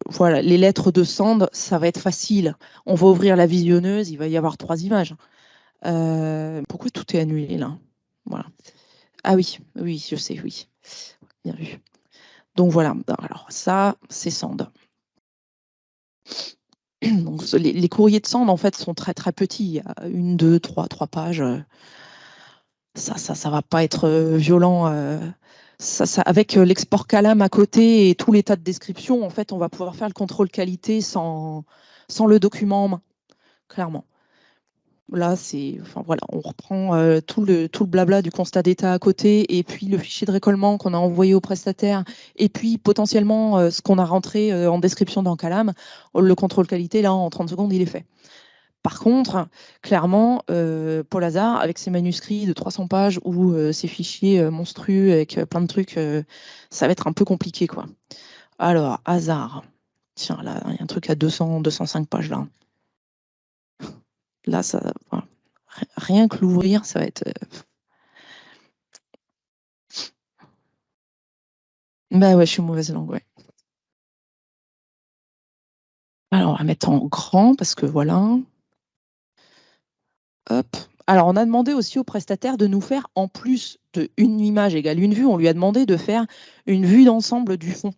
voilà, les lettres de Sand, ça va être facile. On va ouvrir la visionneuse, il va y avoir trois images. pourquoi tout est annulé là? Voilà. Ah oui, oui, je sais, oui. Bien vu. Donc voilà, alors ça, c'est Sand. Donc, les, courriers de Sand, en fait, sont très très petits. Une, deux, trois, trois pages. Ça, ça, ça va pas être euh, violent. Euh. Ça, ça, avec euh, l'export Calam à côté et tout l'état de description, en fait, on va pouvoir faire le contrôle qualité sans, sans le document en main, clairement. Là, c'est, enfin on reprend euh, tout le tout le blabla du constat d'état à côté, et puis le fichier de récollement qu'on a envoyé au prestataire, et puis potentiellement euh, ce qu'on a rentré euh, en description dans Calam. Le contrôle qualité, là, en 30 secondes, il est fait. Par contre, clairement, Paul Hazard, avec ses manuscrits de 300 pages ou ses fichiers monstrueux avec plein de trucs, ça va être un peu compliqué, quoi. Alors, Hazard. Tiens, là, il y a un truc à 200, 205 pages là. Là, ça, rien que l'ouvrir, ça va être. Ben ouais, je suis mauvaise langue. Alors, on va mettre en grand parce que voilà. Hop. Alors, on a demandé aussi au prestataire de nous faire, en plus d'une image égale une vue, on lui a demandé de faire une vue d'ensemble du fond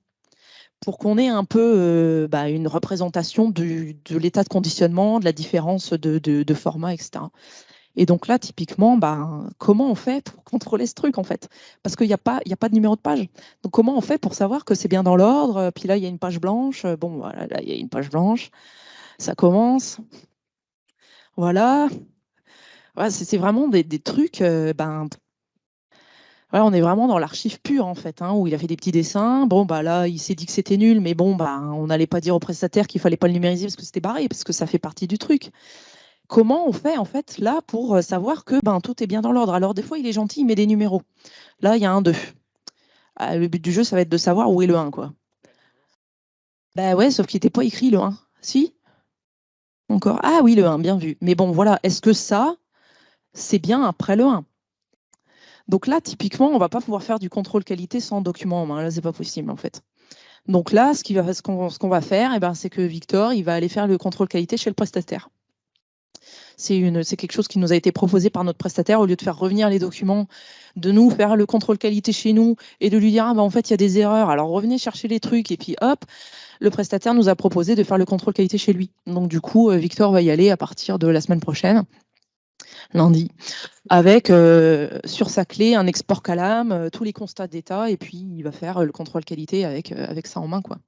pour qu'on ait un peu euh, bah, une représentation de l'état de conditionnement, de la différence de, format, etc. Et donc là, typiquement, bah, comment on fait pour contrôler ce truc en fait? Parce qu'il n'y a, pas, de numéro de page. Donc comment on fait pour savoir que c'est bien dans l'ordre? Puis là, il y a une page blanche. Bon, voilà, là, il y a une page blanche. Ça commence. Voilà. c'est vraiment des, trucs, euh, ben, on est vraiment dans l'archive pure en fait, hein, où il a fait des petits dessins. Bon, bah là, il s'est dit que c'était nul, mais bon, bah, on n'allait pas dire au prestataire qu'il fallait pas le numériser parce que c'était barré, parce que ça fait partie du truc. Comment on fait en fait là pour euh, savoir que ben, tout est bien dans l'ordre? Alors des fois, il est gentil, il met des numéros. Là, il y a un 2. Ah, le but du jeu, ça va être de savoir où est le 1, quoi. Bah ouais, sauf qu'il n'était pas écrit le 1. Si? Encore Ah oui, le 1, bien vu. Mais bon, voilà, est-ce que ça, c'est bien après le 1 donc là, typiquement, on ne va pas pouvoir faire du contrôle qualité sans document en main. Là, c'est pas possible en fait. Donc là, ce qu'on ce qu'on va faire, eh ben, c'est que Victor, il va aller faire le contrôle qualité chez le prestataire. C'est quelque chose qui nous a été proposé par notre prestataire au lieu de faire revenir les documents, de nous faire le contrôle qualité chez nous et de lui dire ah ben, en fait il y a des erreurs. Alors revenez chercher les trucs et puis hop, le prestataire nous a proposé de faire le contrôle qualité chez lui. Donc du coup, euh, Victor va y aller à partir de la semaine prochaine lundi, avec euh, sur sa clé un export Calam, euh, tous les constats d'état, et puis il va faire euh, le contrôle qualité avec, ça en main. quoi.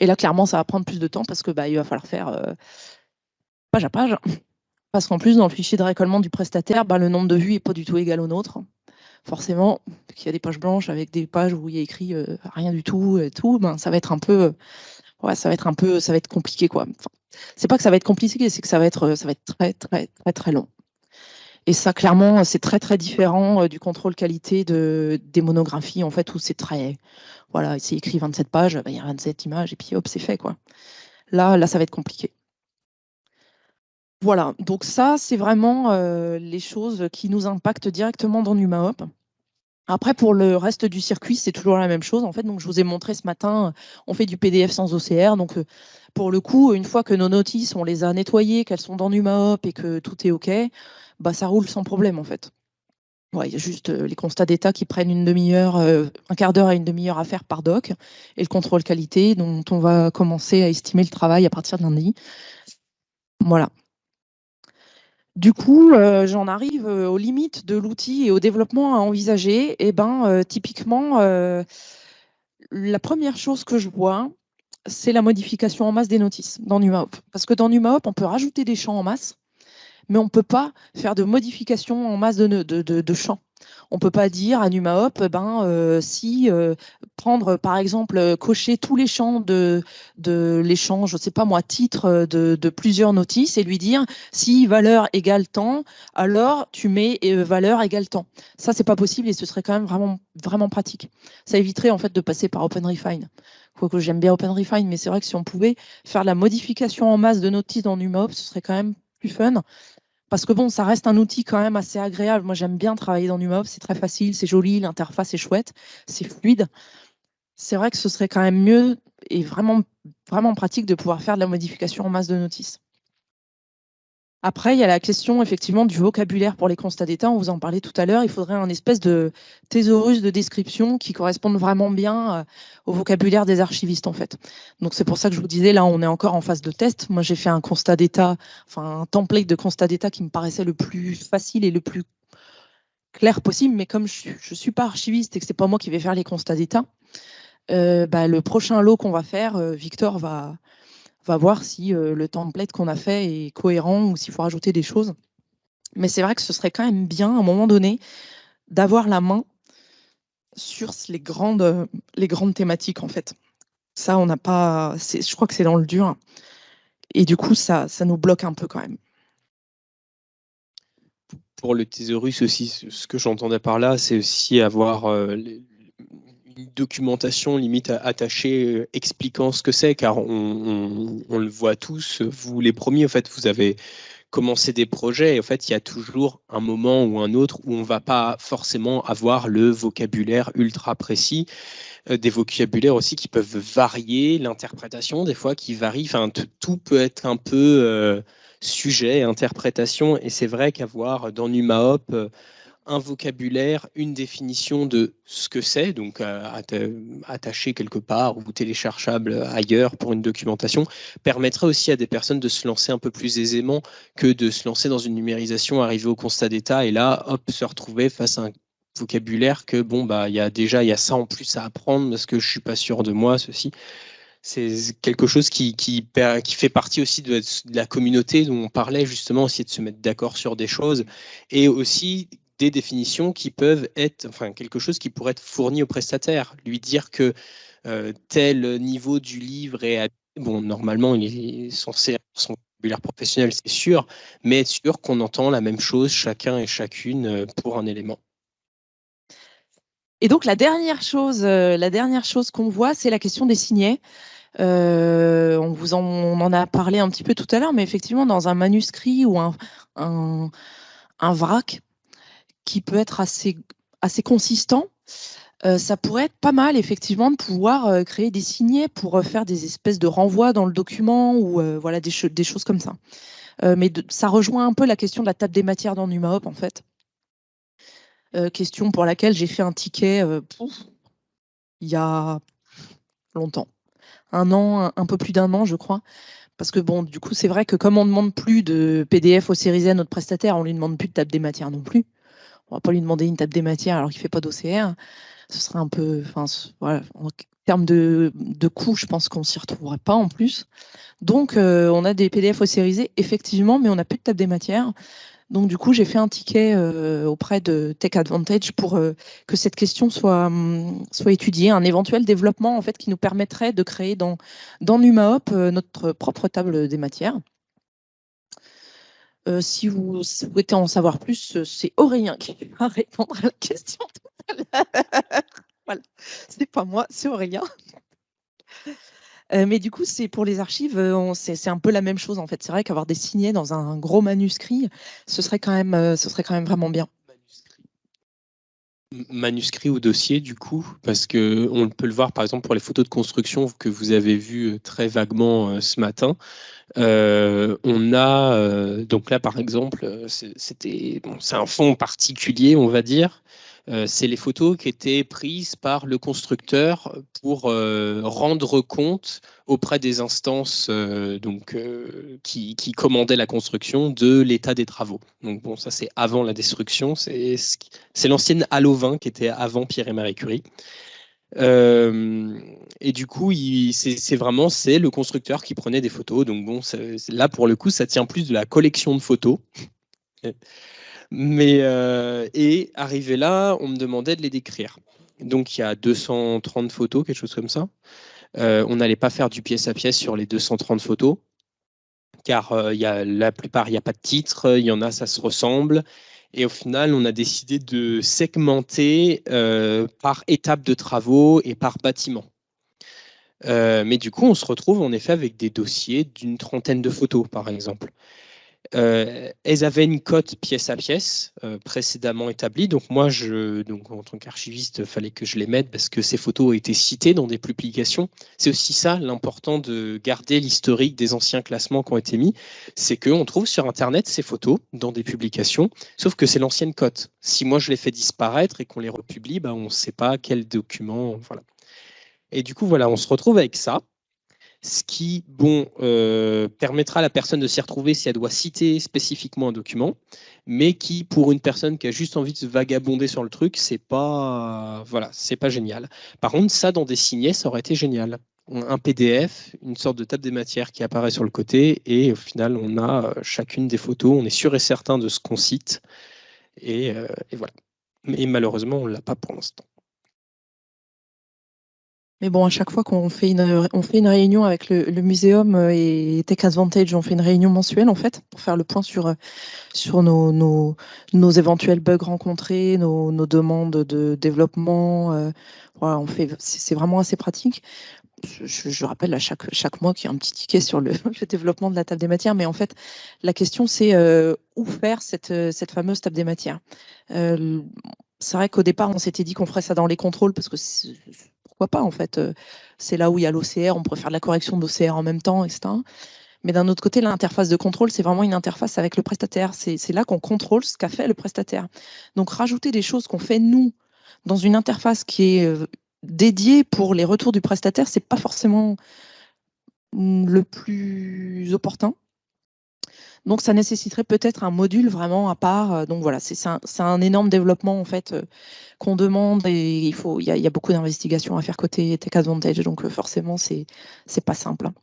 Et là, clairement, ça va prendre plus de temps parce que bah, il va falloir faire page à page. Parce qu'en plus, dans le fichier de récollement du prestataire, bah, le nombre de vues n'est pas du tout égal au nôtre. Forcément, il y a des pages blanches avec des pages où il y a écrit rien du tout et tout, ben, ça va être un peu, ouais, ça va être un peu, ça va être compliqué quoi. c'est pas que ça va être compliqué, c'est que ça va être, ça va être très très très très long. Et ça, clairement, c'est très très différent euh, du contrôle qualité de, des monographies, en fait, où c'est très, voilà, c'est écrit 27 pages, ben, il y a 27 images, et puis hop, c'est fait, quoi. Là, là, ça va être compliqué. Voilà, donc ça, c'est vraiment euh, les choses qui nous impactent directement dans NumaHop. Après, pour le reste du circuit, c'est toujours la même chose. En fait, donc je vous ai montré ce matin, on fait du PDF sans OCR. Donc, euh, pour le coup, une fois que nos notices, on les a nettoyées, qu'elles sont dans NumaHop et que tout est OK, bah, ça roule sans problème, en fait. il y a juste euh, les constats d'état qui prennent une demi-heure, un quart d'heure à une demi-heure à faire par doc, et le contrôle qualité dont on va commencer à estimer le travail à partir de lundi. Voilà. Du coup, euh, j'en arrive euh, aux limites de l'outil et au développement à envisager. Et eh ben, euh, typiquement, la première chose que je vois, c'est la modification en masse des notices dans NumaHop. Parce que dans NumaHop, on peut rajouter des champs en masse, mais on ne peut pas faire de modification en masse de champs. On ne peut pas dire à NumaHop, ben, euh, si euh, prendre par exemple, euh, cocher tous les champs de, l'échange, je ne sais pas moi, titre de, plusieurs notices et lui dire si valeur égale temps, alors tu mets valeur égale temps. Ça, c'est pas possible et ce serait quand même vraiment, vraiment pratique. Ça éviterait en fait de passer par OpenRefine. Quoique j'aime bien OpenRefine, mais c'est vrai que si on pouvait faire la modification en masse de notices dans NumaHop, ce serait quand même plus fun parce que bon, ça reste un outil quand même assez agréable. Moi, j'aime bien travailler dans NumaOps, c'est très facile, c'est joli, l'interface est chouette, c'est fluide. C'est vrai que ce serait quand même mieux et vraiment, vraiment pratique de pouvoir faire de la modification en masse de notices. Après, il y a la question effectivement du vocabulaire pour les constats d'état. On vous en parlait tout à l'heure. Il faudrait un espèce de thésaurus de description qui corresponde vraiment bien euh, au vocabulaire des archivistes en fait. Donc c'est pour ça que je vous disais là, on est encore en phase de test. Moi, j'ai fait un constat d'état, enfin un template de constat d'état qui me paraissait le plus facile et le plus clair possible. Mais comme je, ne suis pas archiviste et que c'est pas moi qui vais faire les constats d'état, euh, bah, le prochain lot qu'on va faire, euh, Victor va va voir si euh, le template qu'on a fait est cohérent ou s'il faut rajouter des choses. Mais c'est vrai que ce serait quand même bien, à un moment donné, d'avoir la main sur les grandes, les grandes thématiques, en fait. Ça, on n'a pas... Je crois que c'est dans le dur. Et du coup, ça, ça nous bloque un peu quand même. Pour le thésaurus aussi, ce que j'entendais par là, c'est aussi avoir euh, documentation limite attachée euh, expliquant ce que c'est, car on, le voit tous, vous les premiers, en fait, vous avez commencé des projets, et en fait, il y a toujours un moment ou un autre où on va pas forcément avoir le vocabulaire ultra précis, euh, des vocabulaires aussi qui peuvent varier, l'interprétation des fois qui varie, enfin, tout peut être un peu euh, sujet, interprétation, et c'est vrai qu'avoir dans NumaHop un vocabulaire, une définition de ce que c'est, donc euh, attaché quelque part ou téléchargeable ailleurs pour une documentation, permettrait aussi à des personnes de se lancer un peu plus aisément que de se lancer dans une numérisation, arriver au constat d'état et là, hop, se retrouver face à un vocabulaire que bon bah il y a déjà il y a ça en plus à apprendre parce que je suis pas sûr de moi ceci. C'est quelque chose qui, qui, fait partie aussi de, la communauté dont on parlait justement aussi de se mettre d'accord sur des choses et aussi des définitions qui peuvent être, enfin, quelque chose qui pourrait être fourni au prestataire. Lui dire que euh, tel niveau du livre est. Bon, normalement, il est censé son vocabulaire professionnel, c'est sûr, mais être sûr qu'on entend la même chose chacun et chacune euh, pour un élément. Et donc, la dernière chose, euh, la dernière chose qu'on voit, c'est la question des signets. on, vous en, on en a parlé un petit peu tout à l'heure, mais effectivement, dans un manuscrit ou un, un vrac, qui peut être assez, assez consistant, euh, ça pourrait être pas mal effectivement de pouvoir euh, créer des signets pour euh, faire des espèces de renvois dans le document ou voilà des, des, choses comme ça. mais ça rejoint un peu la question de la table des matières dans NumaHop en fait. question pour laquelle j'ai fait un ticket il y a longtemps, un an, un, peu plus d'un an je crois. Parce que bon, du coup, c'est vrai que comme on ne demande plus de PDF au série à notre prestataire, on ne lui demande plus de table des matières non plus. On va pas lui demander une table des matières alors qu'il fait pas d'OCR. ce serait un peu, enfin, voilà, en termes de, de coût, je pense qu'on s'y retrouverait pas en plus. Donc, on a des PDF ossérisés, effectivement, mais on n'a plus de table des matières. Donc du coup, j'ai fait un ticket euh, auprès de Tech Advantage pour euh, que cette question soit, hum, soit étudiée, un éventuel développement en fait qui nous permettrait de créer dans, dans NumaHop euh, notre propre table des matières. Si vous souhaitez en savoir plus, c'est Aurélien qui va répondre à la question tout à pas moi, c'est Aurélien. Euh, mais du coup, c'est pour les archives, euh, c'est un peu la même chose en fait. C'est vrai qu'avoir des signets dans un gros manuscrit, ce serait quand même, euh, ce serait quand même vraiment bien. Manuscrit ou dossier du coup, parce que on peut le voir par exemple pour les photos de construction que vous avez vues très vaguement ce matin. on a donc là par exemple, c'était bon, c'est un fond particulier, on va dire. Euh, c'est les photos qui étaient prises par le constructeur pour euh, rendre compte auprès des instances euh, donc, qui, commandaient la construction de l'état des travaux. Donc bon, ça c'est avant la destruction, c'est l'ancienne Halo 20 qui était avant Pierre et Marie Curie. et du coup, c'est vraiment c'est le constructeur qui prenait des photos. Donc bon, là pour le coup, ça tient plus de la collection de photos. Mais, euh, et arrivé là, on me demandait de les décrire. Donc il y a 230 photos, quelque chose comme ça. Euh, on n'allait pas faire du pièce à pièce sur les 230 photos, car euh, y a, la plupart, il n'y a pas de titre, il y en a, ça se ressemble. Et au final, on a décidé de segmenter par étape de travaux et par bâtiment. mais du coup, on se retrouve en effet avec des dossiers d'une trentaine de photos, par exemple. Euh, elles avaient une cote pièce à pièce euh, précédemment établie. Donc moi, je, donc en tant qu'archiviste, fallait que je les mette parce que ces photos ont été citées dans des publications. C'est aussi ça l'important de garder l'historique des anciens classements qui ont été mis. C'est qu'on trouve sur Internet ces photos dans des publications, sauf que c'est l'ancienne cote. Si moi je les fais disparaître et qu'on les republie, bah, on ne sait pas quel document. Voilà. Et du coup, voilà, on se retrouve avec ça ce qui bon, euh, permettra à la personne de s'y retrouver si elle doit citer spécifiquement un document, mais qui, pour une personne qui a juste envie de se vagabonder sur le truc, c'est pas, voilà, pas génial. Par contre, ça, dans des signets, ça aurait été génial. Un PDF, une sorte de table des matières qui apparaît sur le côté, et au final, on a euh, chacune des photos, on est sûr et certain de ce qu'on cite, et, euh, et voilà. Mais malheureusement, on ne l'a pas pour l'instant. Mais bon, à chaque fois qu'on fait une, on fait une réunion avec le, le muséum euh, et Tech Advantage, on fait une réunion mensuelle en fait pour faire le point sur, euh, sur nos, nos, nos éventuels bugs rencontrés, nos, nos demandes de développement. Euh, voilà, on fait, c'est vraiment assez pratique. Je, rappelle à chaque, chaque mois qu'il y a un petit ticket sur le, développement de la table des matières, mais en fait, la question c'est où faire cette, cette fameuse table des matières? C'est vrai qu'au départ, on s'était dit qu'on ferait ça dans les contrôles parce que pourquoi pas en fait euh, C'est là où il y a l'OCR, on pourrait faire de la correction d'OCR en même temps, etc. Mais d'un autre côté, l'interface de contrôle, c'est vraiment une interface avec le prestataire. C'est là qu'on contrôle ce qu'a fait le prestataire. Donc rajouter des choses qu'on fait nous dans une interface qui est euh, dédiée pour les retours du prestataire, c'est pas forcément mm, le plus opportun. Donc ça nécessiterait peut-être un module vraiment à part. Euh, donc voilà, c'est un, énorme développement en fait euh, qu'on demande et il faut, y a, beaucoup d'investigations à faire côté Tech Advantage, donc euh, forcément c'est pas simple. Hein.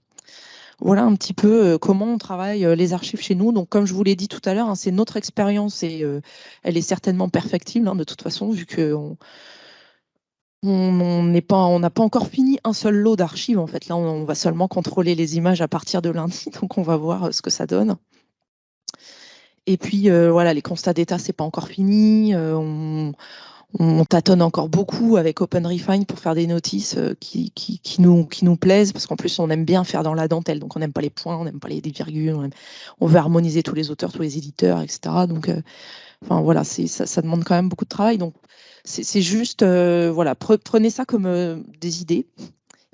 Voilà un petit peu comment on travaille les archives chez nous. Donc, comme je vous l'ai dit tout à l'heure, hein, c'est notre expérience et elle est certainement perfectible hein, de toute façon, vu qu'on on pas, on n'a pas encore fini un seul lot d'archives. En fait, là, on, va seulement contrôler les images à partir de lundi, donc on va voir ce que ça donne. Et puis euh, voilà, les constats d'état, c'est pas encore fini. Euh, on, on, tâtonne encore beaucoup avec OpenRefine pour faire des notices euh, qui, nous, qui nous plaisent, parce qu'en plus, on aime bien faire dans la dentelle. Donc, on n'aime pas les points, on n'aime pas les virgules, on, veut harmoniser tous les auteurs, tous les éditeurs, etc. Donc, voilà, ça, ça demande quand même beaucoup de travail. Donc, c'est juste, voilà, prenez ça comme des idées,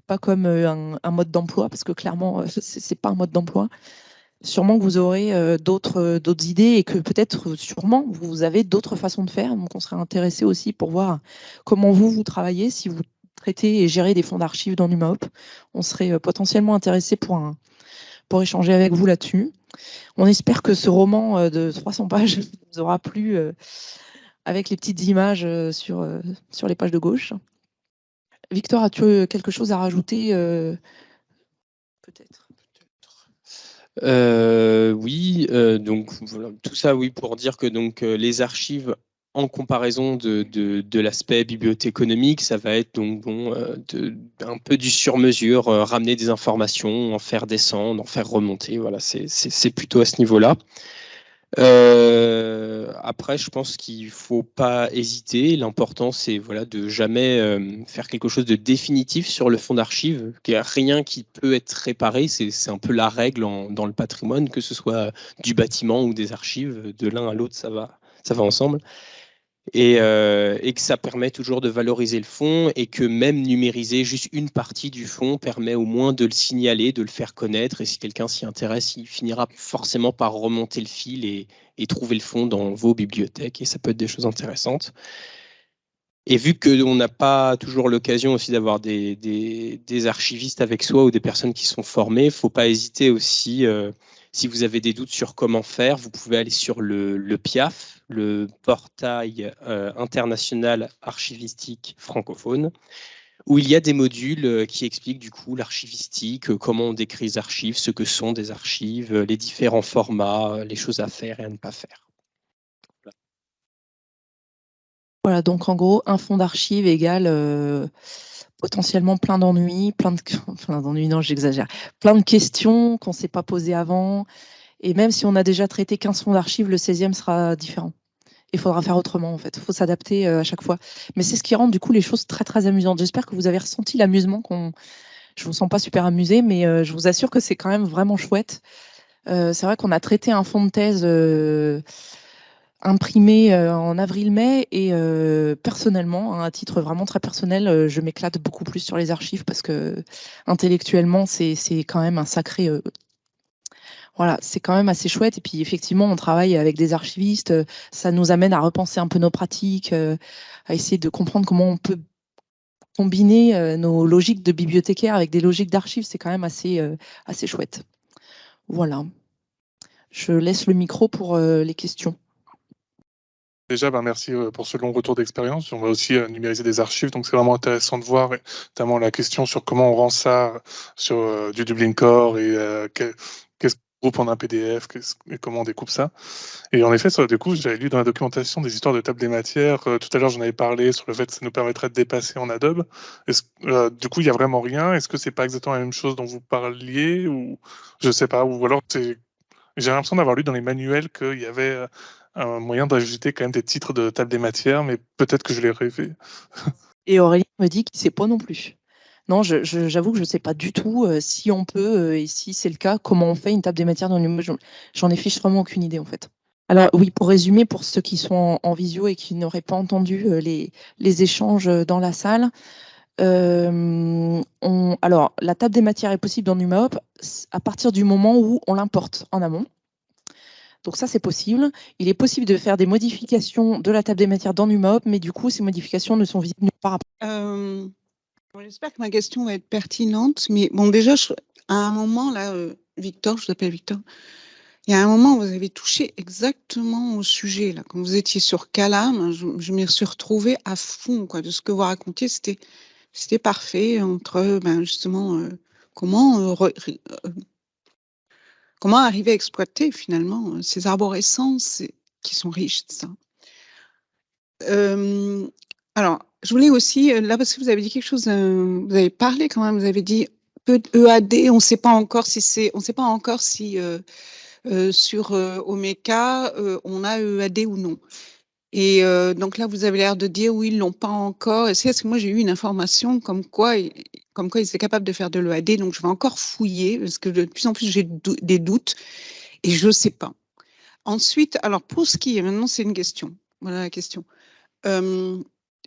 pas comme un, un mode d'emploi, parce que clairement, c'est pas un mode d'emploi sûrement que vous aurez euh, d'autres euh, d'autres idées et que peut-être euh, sûrement vous avez d'autres façons de faire. Donc on serait intéressé aussi pour voir comment vous vous travaillez si vous traitez et gérez des fonds d'archives dans NumaHop. On serait potentiellement intéressé pour échanger avec vous là-dessus. On espère que ce roman de 300 pages vous aura plu avec les petites images sur, sur les pages de gauche. Victor, as-tu quelque chose à rajouter Peut-être? Oui, donc tout ça, oui, pour dire que donc les archives en comparaison de, de, l'aspect bibliothéconomique, ça va être donc bon, euh, un peu du sur-mesure, euh, ramener des informations, en faire descendre, en faire remonter. Voilà, c'est plutôt à ce niveau-là. Euh, après, je pense qu'il faut pas hésiter. L'important, c'est voilà, de jamais faire quelque chose de définitif sur le fond d'archives. Il n'y a rien qui peut être réparé. C'est un peu la règle dans le patrimoine, que ce soit du bâtiment ou des archives. De l'un à l'autre, ça va, ça va ensemble. Euh, et, que ça permet toujours de valoriser le fond et que même numériser juste une partie du fond permet au moins de le signaler, de le faire connaître. Et si quelqu'un s'y intéresse, il finira forcément par remonter le fil et, trouver le fond dans vos bibliothèques. Et ça peut être des choses intéressantes. Et vu qu'on n'a pas toujours l'occasion aussi d'avoir des, archivistes avec soi ou des personnes qui sont formées, il ne faut pas hésiter aussi. Euh, si vous avez des doutes sur comment faire, vous pouvez aller sur le, PIAF, le portail euh, international archivistique francophone, où il y a des modules euh, qui expliquent du coup l'archivistique, euh, comment on décrit les archives, ce que sont des archives, les différents formats, les choses à faire et à ne pas faire. Voilà, donc en gros, un fonds d'archives égale potentiellement plein d'ennuis, plein de non, j'exagère, plein de questions qu'on ne s'est pas posées avant. Et même si on a déjà traité 15 fonds d'archives, le 16e sera différent. Il faudra faire autrement, en fait. Il faut s'adapter euh, à chaque fois. Mais c'est ce qui rend, du coup, les choses très, très amusantes. J'espère que vous avez ressenti l'amusement qu'on. Je vous sens pas super amusé, mais euh, je vous assure que c'est quand même vraiment chouette. Euh, c'est vrai qu'on a traité un fond de thèse imprimé en avril-mai et personnellement, hein, à titre vraiment très personnel, je m'éclate beaucoup plus sur les archives parce que intellectuellement, c'est quand même un sacré voilà, c'est quand même assez chouette. Et puis effectivement, on travaille avec des archivistes. Ça nous amène à repenser un peu nos pratiques, à essayer de comprendre comment on peut combiner nos logiques de bibliothécaire avec des logiques d'archives. C'est quand même assez, assez chouette. Voilà. Je laisse le micro pour les questions. Déjà, ben, merci euh, pour ce long retour d'expérience. On va aussi euh, numériser des archives, donc c'est vraiment intéressant de voir, notamment la question sur comment on rend ça sur euh, du Dublin Core et groupe en un PDF comment on découpe ça. Et en effet, sur, coup, j'avais lu dans la documentation des histoires de table des matières. tout à l'heure, j'en avais parlé sur le fait que ça nous permettrait de dépasser en Adobe. du coup, il n'y a vraiment rien? Est-ce que c'est pas exactement la même chose dont vous parliez ou je sais pas, ou alors j'ai l'impression d'avoir lu dans les manuels qu'il y avait un moyen d'ajouter quand même des titres de table des matières, mais peut-être que je l'ai rêvé. Et Aurélie me dit qu'il ne sait pas non plus. Non, j'avoue que je ne sais pas du tout euh, si on peut, euh, et si c'est le cas, comment on fait une table des matières dans le J'en ai fiche vraiment aucune idée en fait. Alors oui, pour résumer, pour ceux qui sont en, visio et qui n'auraient pas entendu euh, les, échanges dans la salle, alors la table des matières est possible dans NumaHop à partir du moment où on l'importe en amont. Donc ça, c'est possible. Il est possible de faire des modifications de la table des matières dans NumaHop, mais du coup, ces modifications ne sont visibles nulle part. J'espère que ma question va être pertinente, mais bon, déjà, à un moment, là, euh, Victor, je vous appelle Victor, il y a un moment, vous avez touché exactement au sujet. Là. Quand vous étiez sur Calam, je, je m'y suis retrouvée à fond quoi, de ce que vous racontiez. C'était, c'était parfait entre ben, justement euh, comment euh, Comment arriver à exploiter finalement ces arborescences qui sont riches de ça Alors, je voulais aussi, euh, là parce que vous avez dit quelque chose, euh, vous avez parlé quand même, vous avez dit peu EAD, on ne sait pas encore si c'est, sait pas encore si sur Omeka on a EAD ou non. Et donc là, vous avez l'air de dire oui, ils l'ont pas encore. Est-ce que moi j'ai eu une information comme quoi comme quoi ils étaient capables de faire de l'EAD. Donc, je vais encore fouiller parce que de plus en plus, j'ai des doutes et je ne sais pas. Ensuite, alors pour ce qui est, maintenant, c'est une question. Voilà la question.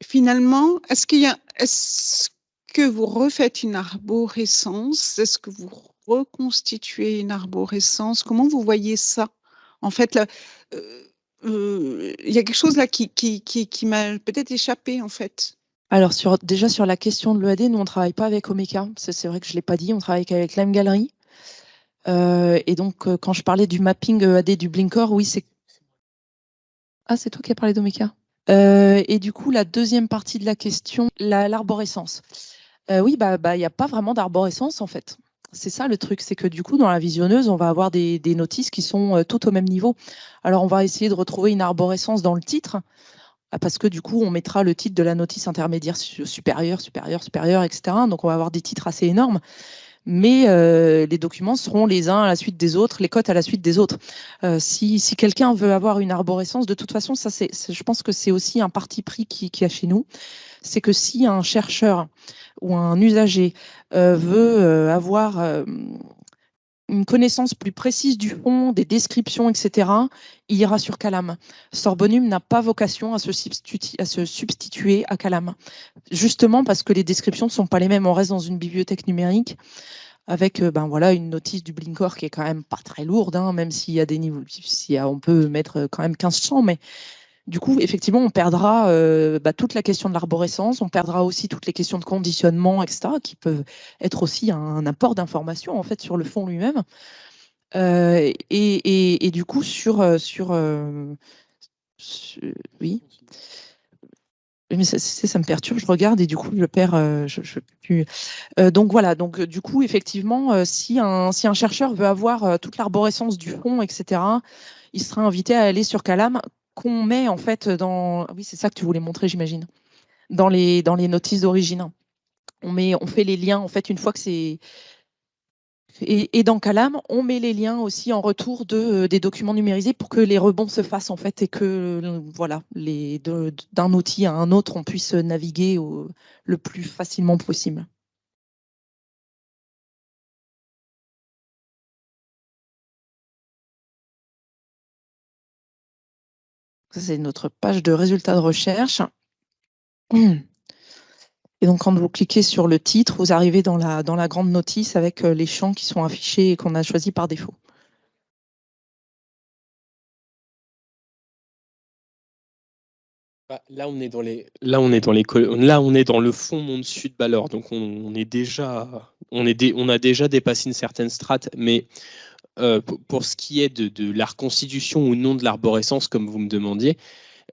Finalement, est-ce qu'il y a, est-ce que vous refaites une arborescence? Est-ce que vous reconstituez une arborescence? Comment vous voyez ça? En fait, là, euh, euh, il y a quelque chose là qui, qui, qui, qui m'a peut-être échappé, en fait. Alors, sur, déjà sur la question de l'EAD, nous, on ne travaille pas avec Omeka. C'est vrai que je ne l'ai pas dit, on travaille avec Lime Gallery. Euh, et donc, quand je parlais du mapping EAD du Blinkor, oui, c'est. Ah, c'est toi qui as parlé d'Omeka? Et du coup, la deuxième partie de la question, l'arborescence. oui, bah, bah, il n'y a pas vraiment d'arborescence en fait. C'est ça le truc, c'est que du coup, dans la visionneuse, on va avoir des, notices qui sont euh, tout au même niveau. Alors, on va essayer de retrouver une arborescence dans le titre, ah, parce que du coup, on mettra le titre de la notice intermédiaire supérieure, supérieure, supérieure, etc. Donc, on va avoir des titres assez énormes. Mais euh, les documents seront les uns à la suite des autres, les cotes à la suite des autres. Euh, si, quelqu'un veut avoir une arborescence, de toute façon, ça, c'est, je pense que c'est aussi un parti pris qui, qui a chez nous. C'est que si un chercheur ou un usager euh, veut euh, avoir euh, une connaissance plus précise du fond, des descriptions, etc., il ira sur Calam. Sorbonum n'a pas vocation à se, substituer, à Calam, justement parce que les descriptions ne sont pas les mêmes. On reste dans une bibliothèque numérique avec ben voilà une notice du Blinkor qui est quand même pas très lourde, hein, même s'il y a des niveaux, si on peut mettre quand même 1500, mais du coup, effectivement, on perdra euh, bah, toute la question de l'arborescence, on perdra aussi toutes les questions de conditionnement, etc., qui peuvent être aussi un, apport d'information en fait sur le fond lui-même. Euh, et, du coup, sur, euh, sur, oui. Mais ça, ça, me perturbe, je regarde et du coup je perds. je, donc voilà, donc du coup effectivement, si un, si un chercheur veut avoir toute l'arborescence du fond, etc., il sera invité à aller sur Calam qu'on met en fait dans. Oui, c'est ça que tu voulais montrer, j'imagine. Dans les, dans les notices d'origine. On, met, on fait les liens, en fait, une fois que c'est. Et, dans Calam, on met les liens aussi en retour de, des documents numérisés pour que les rebonds se fassent en fait et que voilà, d'un outil à un autre, on puisse naviguer le plus facilement possible. C'est notre page de résultats de recherche. Et donc, quand vous cliquez sur le titre, vous arrivez dans la, dans la grande notice avec euh, les champs qui sont affichés et qu'on a choisis par défaut. Bah, là, on est dans les, là, on est dans les, là, on est dans le fond monde sud Balor, donc on, est déjà, on est, on a déjà dépassé une certaine strate, mais euh, pour, ce qui est de, la reconstitution ou non de l'arborescence, comme vous me demandiez,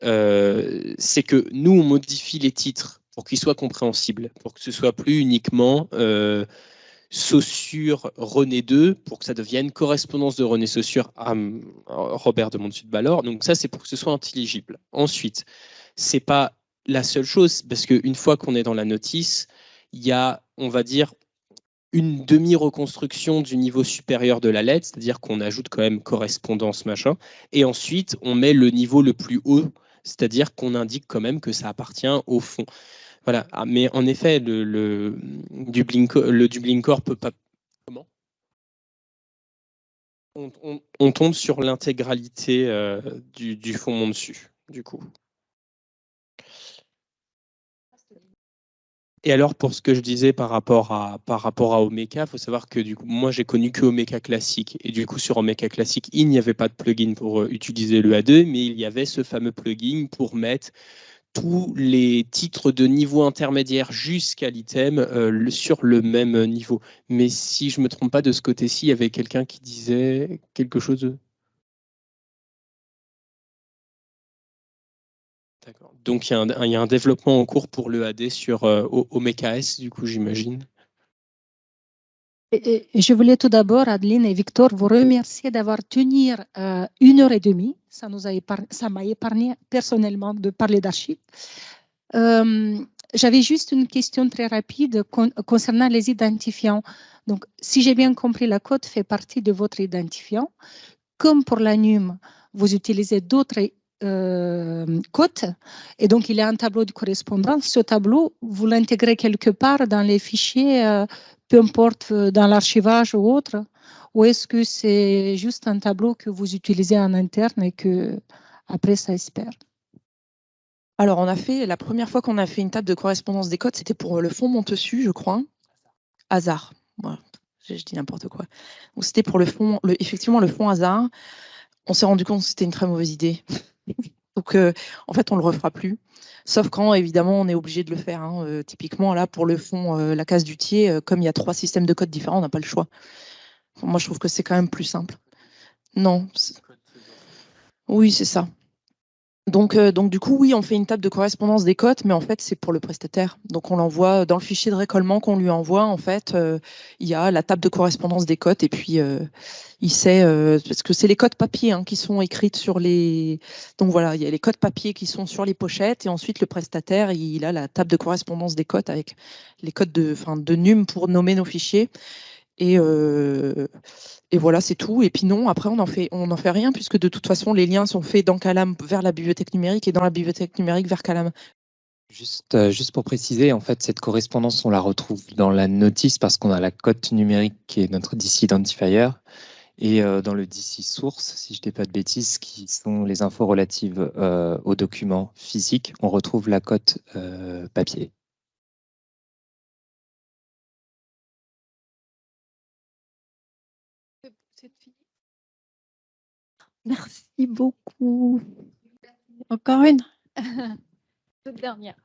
euh, c'est que nous, on modifie les titres pour qu'ils soient compréhensibles, pour que ce soit plus uniquement euh, Saussure René 2, pour que ça devienne correspondance de René Saussure à, Robert de Montsud-Ballor. Donc ça, c'est pour que ce soit intelligible. Ensuite, c'est pas la seule chose, parce qu'une fois qu'on est dans la notice, il y a, on va dire, une demi-reconstruction du niveau supérieur de la lettre, c'est-à-dire qu'on ajoute quand même correspondance, machin, et ensuite on met le niveau le plus haut, c'est-à-dire qu'on indique quand même que ça appartient au fond. Voilà, ah, mais en effet, le, Dublin, le Core peut pas... Comment? On, tombe sur l'intégralité euh, du, du fond mon dessus, du coup. Et alors, pour ce que je disais par rapport à, Omeka, il faut savoir que du coup, moi, j'ai connu que Omeka classique. Et du coup, sur Omeka classique, il n'y avait pas de plugin pour euh, utiliser le A2, mais il y avait ce fameux plugin pour mettre tous les titres de niveau intermédiaire jusqu'à l'item euh, sur le même niveau. Mais si je ne me trompe pas, de ce côté-ci, il y avait quelqu'un qui disait quelque chose Donc il y, a un, développement en cours pour l'EAD sur euh, du coup, j'imagine. Je voulais tout d'abord, Adeline et Victor, vous remercier d'avoir tenu euh, une heure et demie. Ça nous ça m'a épargné personnellement de parler d'archives. Euh, j'avais juste une question très rapide concernant les identifiants. Donc, si j'ai bien compris, la code fait partie de votre identifiant. Comme pour l'ANUM, vous utilisez d'autres cote. Et donc, il y a un tableau de correspondance. Ce tableau, vous l'intégrez quelque part dans les fichiers, euh, peu importe euh, dans l'archivage ou autre, ou est-ce que c'est juste un tableau que vous utilisez en interne et que après ça espère Alors, on a fait, la première fois qu'on a fait une table de correspondance des codes, c'était pour le fond Montessu, je crois. Hasard. je, dis n'importe quoi. C'était pour le fond, le, effectivement, le fond hasard. On s'est rendu compte que c'était une très mauvaise idée. Donc, euh, en fait, on le refera plus. Sauf quand, évidemment, on est obligé de le faire. Hein. Euh, typiquement, là, pour le fond, euh, la case du tiers, comme il y a trois systèmes de code différents, on n'a pas le choix. Moi, je trouve que c'est quand même plus simple. Non. Oui, c'est ça. Donc, euh, donc, du coup, oui, on fait une table de correspondance des cotes, mais en fait, c'est pour le prestataire. Donc, on l'envoie dans le fichier de récollement qu'on lui envoie. En fait, euh, il y a la table de correspondance des cotes et puis euh, il sait, parce que c'est les cotes papier hein, qui sont écrites sur les. Donc voilà, il y a les cotes papier qui sont sur les pochettes et ensuite le prestataire, il a la table de correspondance des cotes avec les codes de, enfin, de NUM pour nommer nos fichiers. Et, et voilà, c'est tout. Et puis non, après, on n'en fait, on fait rien, puisque de toute façon, les liens sont faits dans Calam vers la bibliothèque numérique et dans la bibliothèque numérique vers Calam. Juste, euh, juste pour préciser, en fait, cette correspondance, on la retrouve dans la notice parce qu'on a la cote numérique qui est notre DC identifier et euh, dans le DC source, si je ne dis pas de bêtises, qui sont les infos relatives euh, aux documents physiques, on retrouve la cote papier. Merci beaucoup. Encore une? Toute dernière.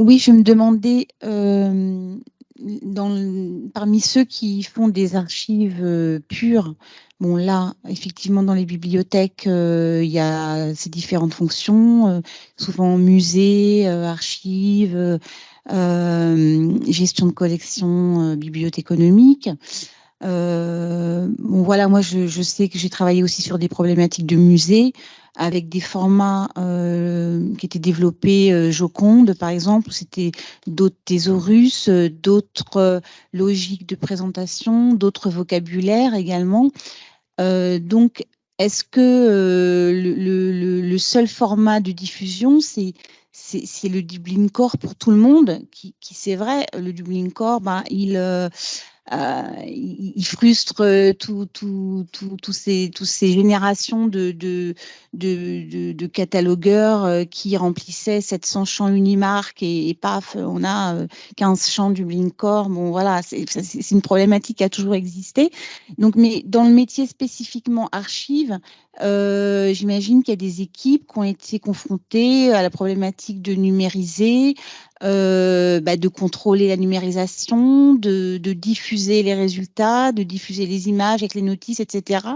Oui, je me demandais, euh, dans parmi ceux qui font des archives euh, pures, bon là, effectivement, dans les bibliothèques, euh, il y a ces différentes fonctions, souvent musée, archives, gestion de collection, bibliothéconomique. Euh, bon, voilà, moi, je, sais que j'ai travaillé aussi sur des problématiques de musée avec des formats euh, qui étaient développés, euh, Joconde, par exemple, c'était d'autres thésaurus, d'autres logiques de présentation, d'autres vocabulaires également. donc, est-ce que le, seul format de diffusion, c'est le Dublin Core pour tout le monde, qui, qui c'est vrai, le Dublin Core, ben, il, il, frustre euh, tout, ces, tous ces générations de, de, catalogueurs euh, qui remplissaient 700 champs Unimark et, paf, on a 15 champs du Blinkcore. Bon, voilà, c'est une problématique qui a toujours existé. Donc, mais dans le métier spécifiquement archive, euh, J'imagine qu'il y a des équipes qui ont été confrontées à la problématique de numériser, euh, bah, de contrôler la numérisation, de, diffuser les résultats, de diffuser les images avec les notices, etc.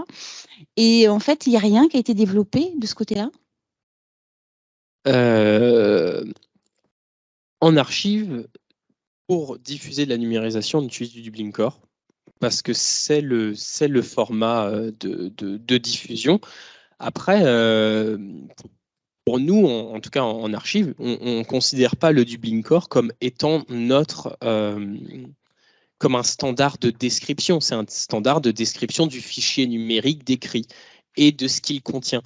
Et en fait, il n'y a rien qui a été développé de ce côté-là? Euh, En archive, pour diffuser de la numérisation, on utilise du Dublin Core parce que c'est le, format euh, de, diffusion. Après, pour nous, en, tout cas en, archive, on ne considère pas le Dublin Core comme étant notre euh, comme un standard de description. C'est un standard de description du fichier numérique décrit et de ce qu'il contient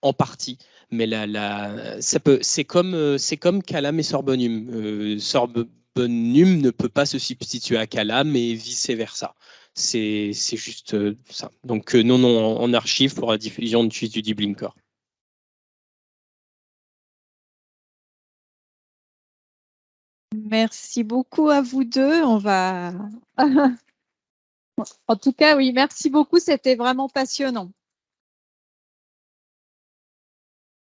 en partie. Mais là, là c'est comme, c'est comme Calam et Sorbonum. Euh, Sorbonum ne peut pas se substituer à Calam et vice versa. C'est juste euh, ça. Donc euh, non, non, en, archive pour la diffusion de du Dublin Core. Merci beaucoup à vous deux. On va. en tout cas, oui, merci beaucoup. C'était vraiment passionnant.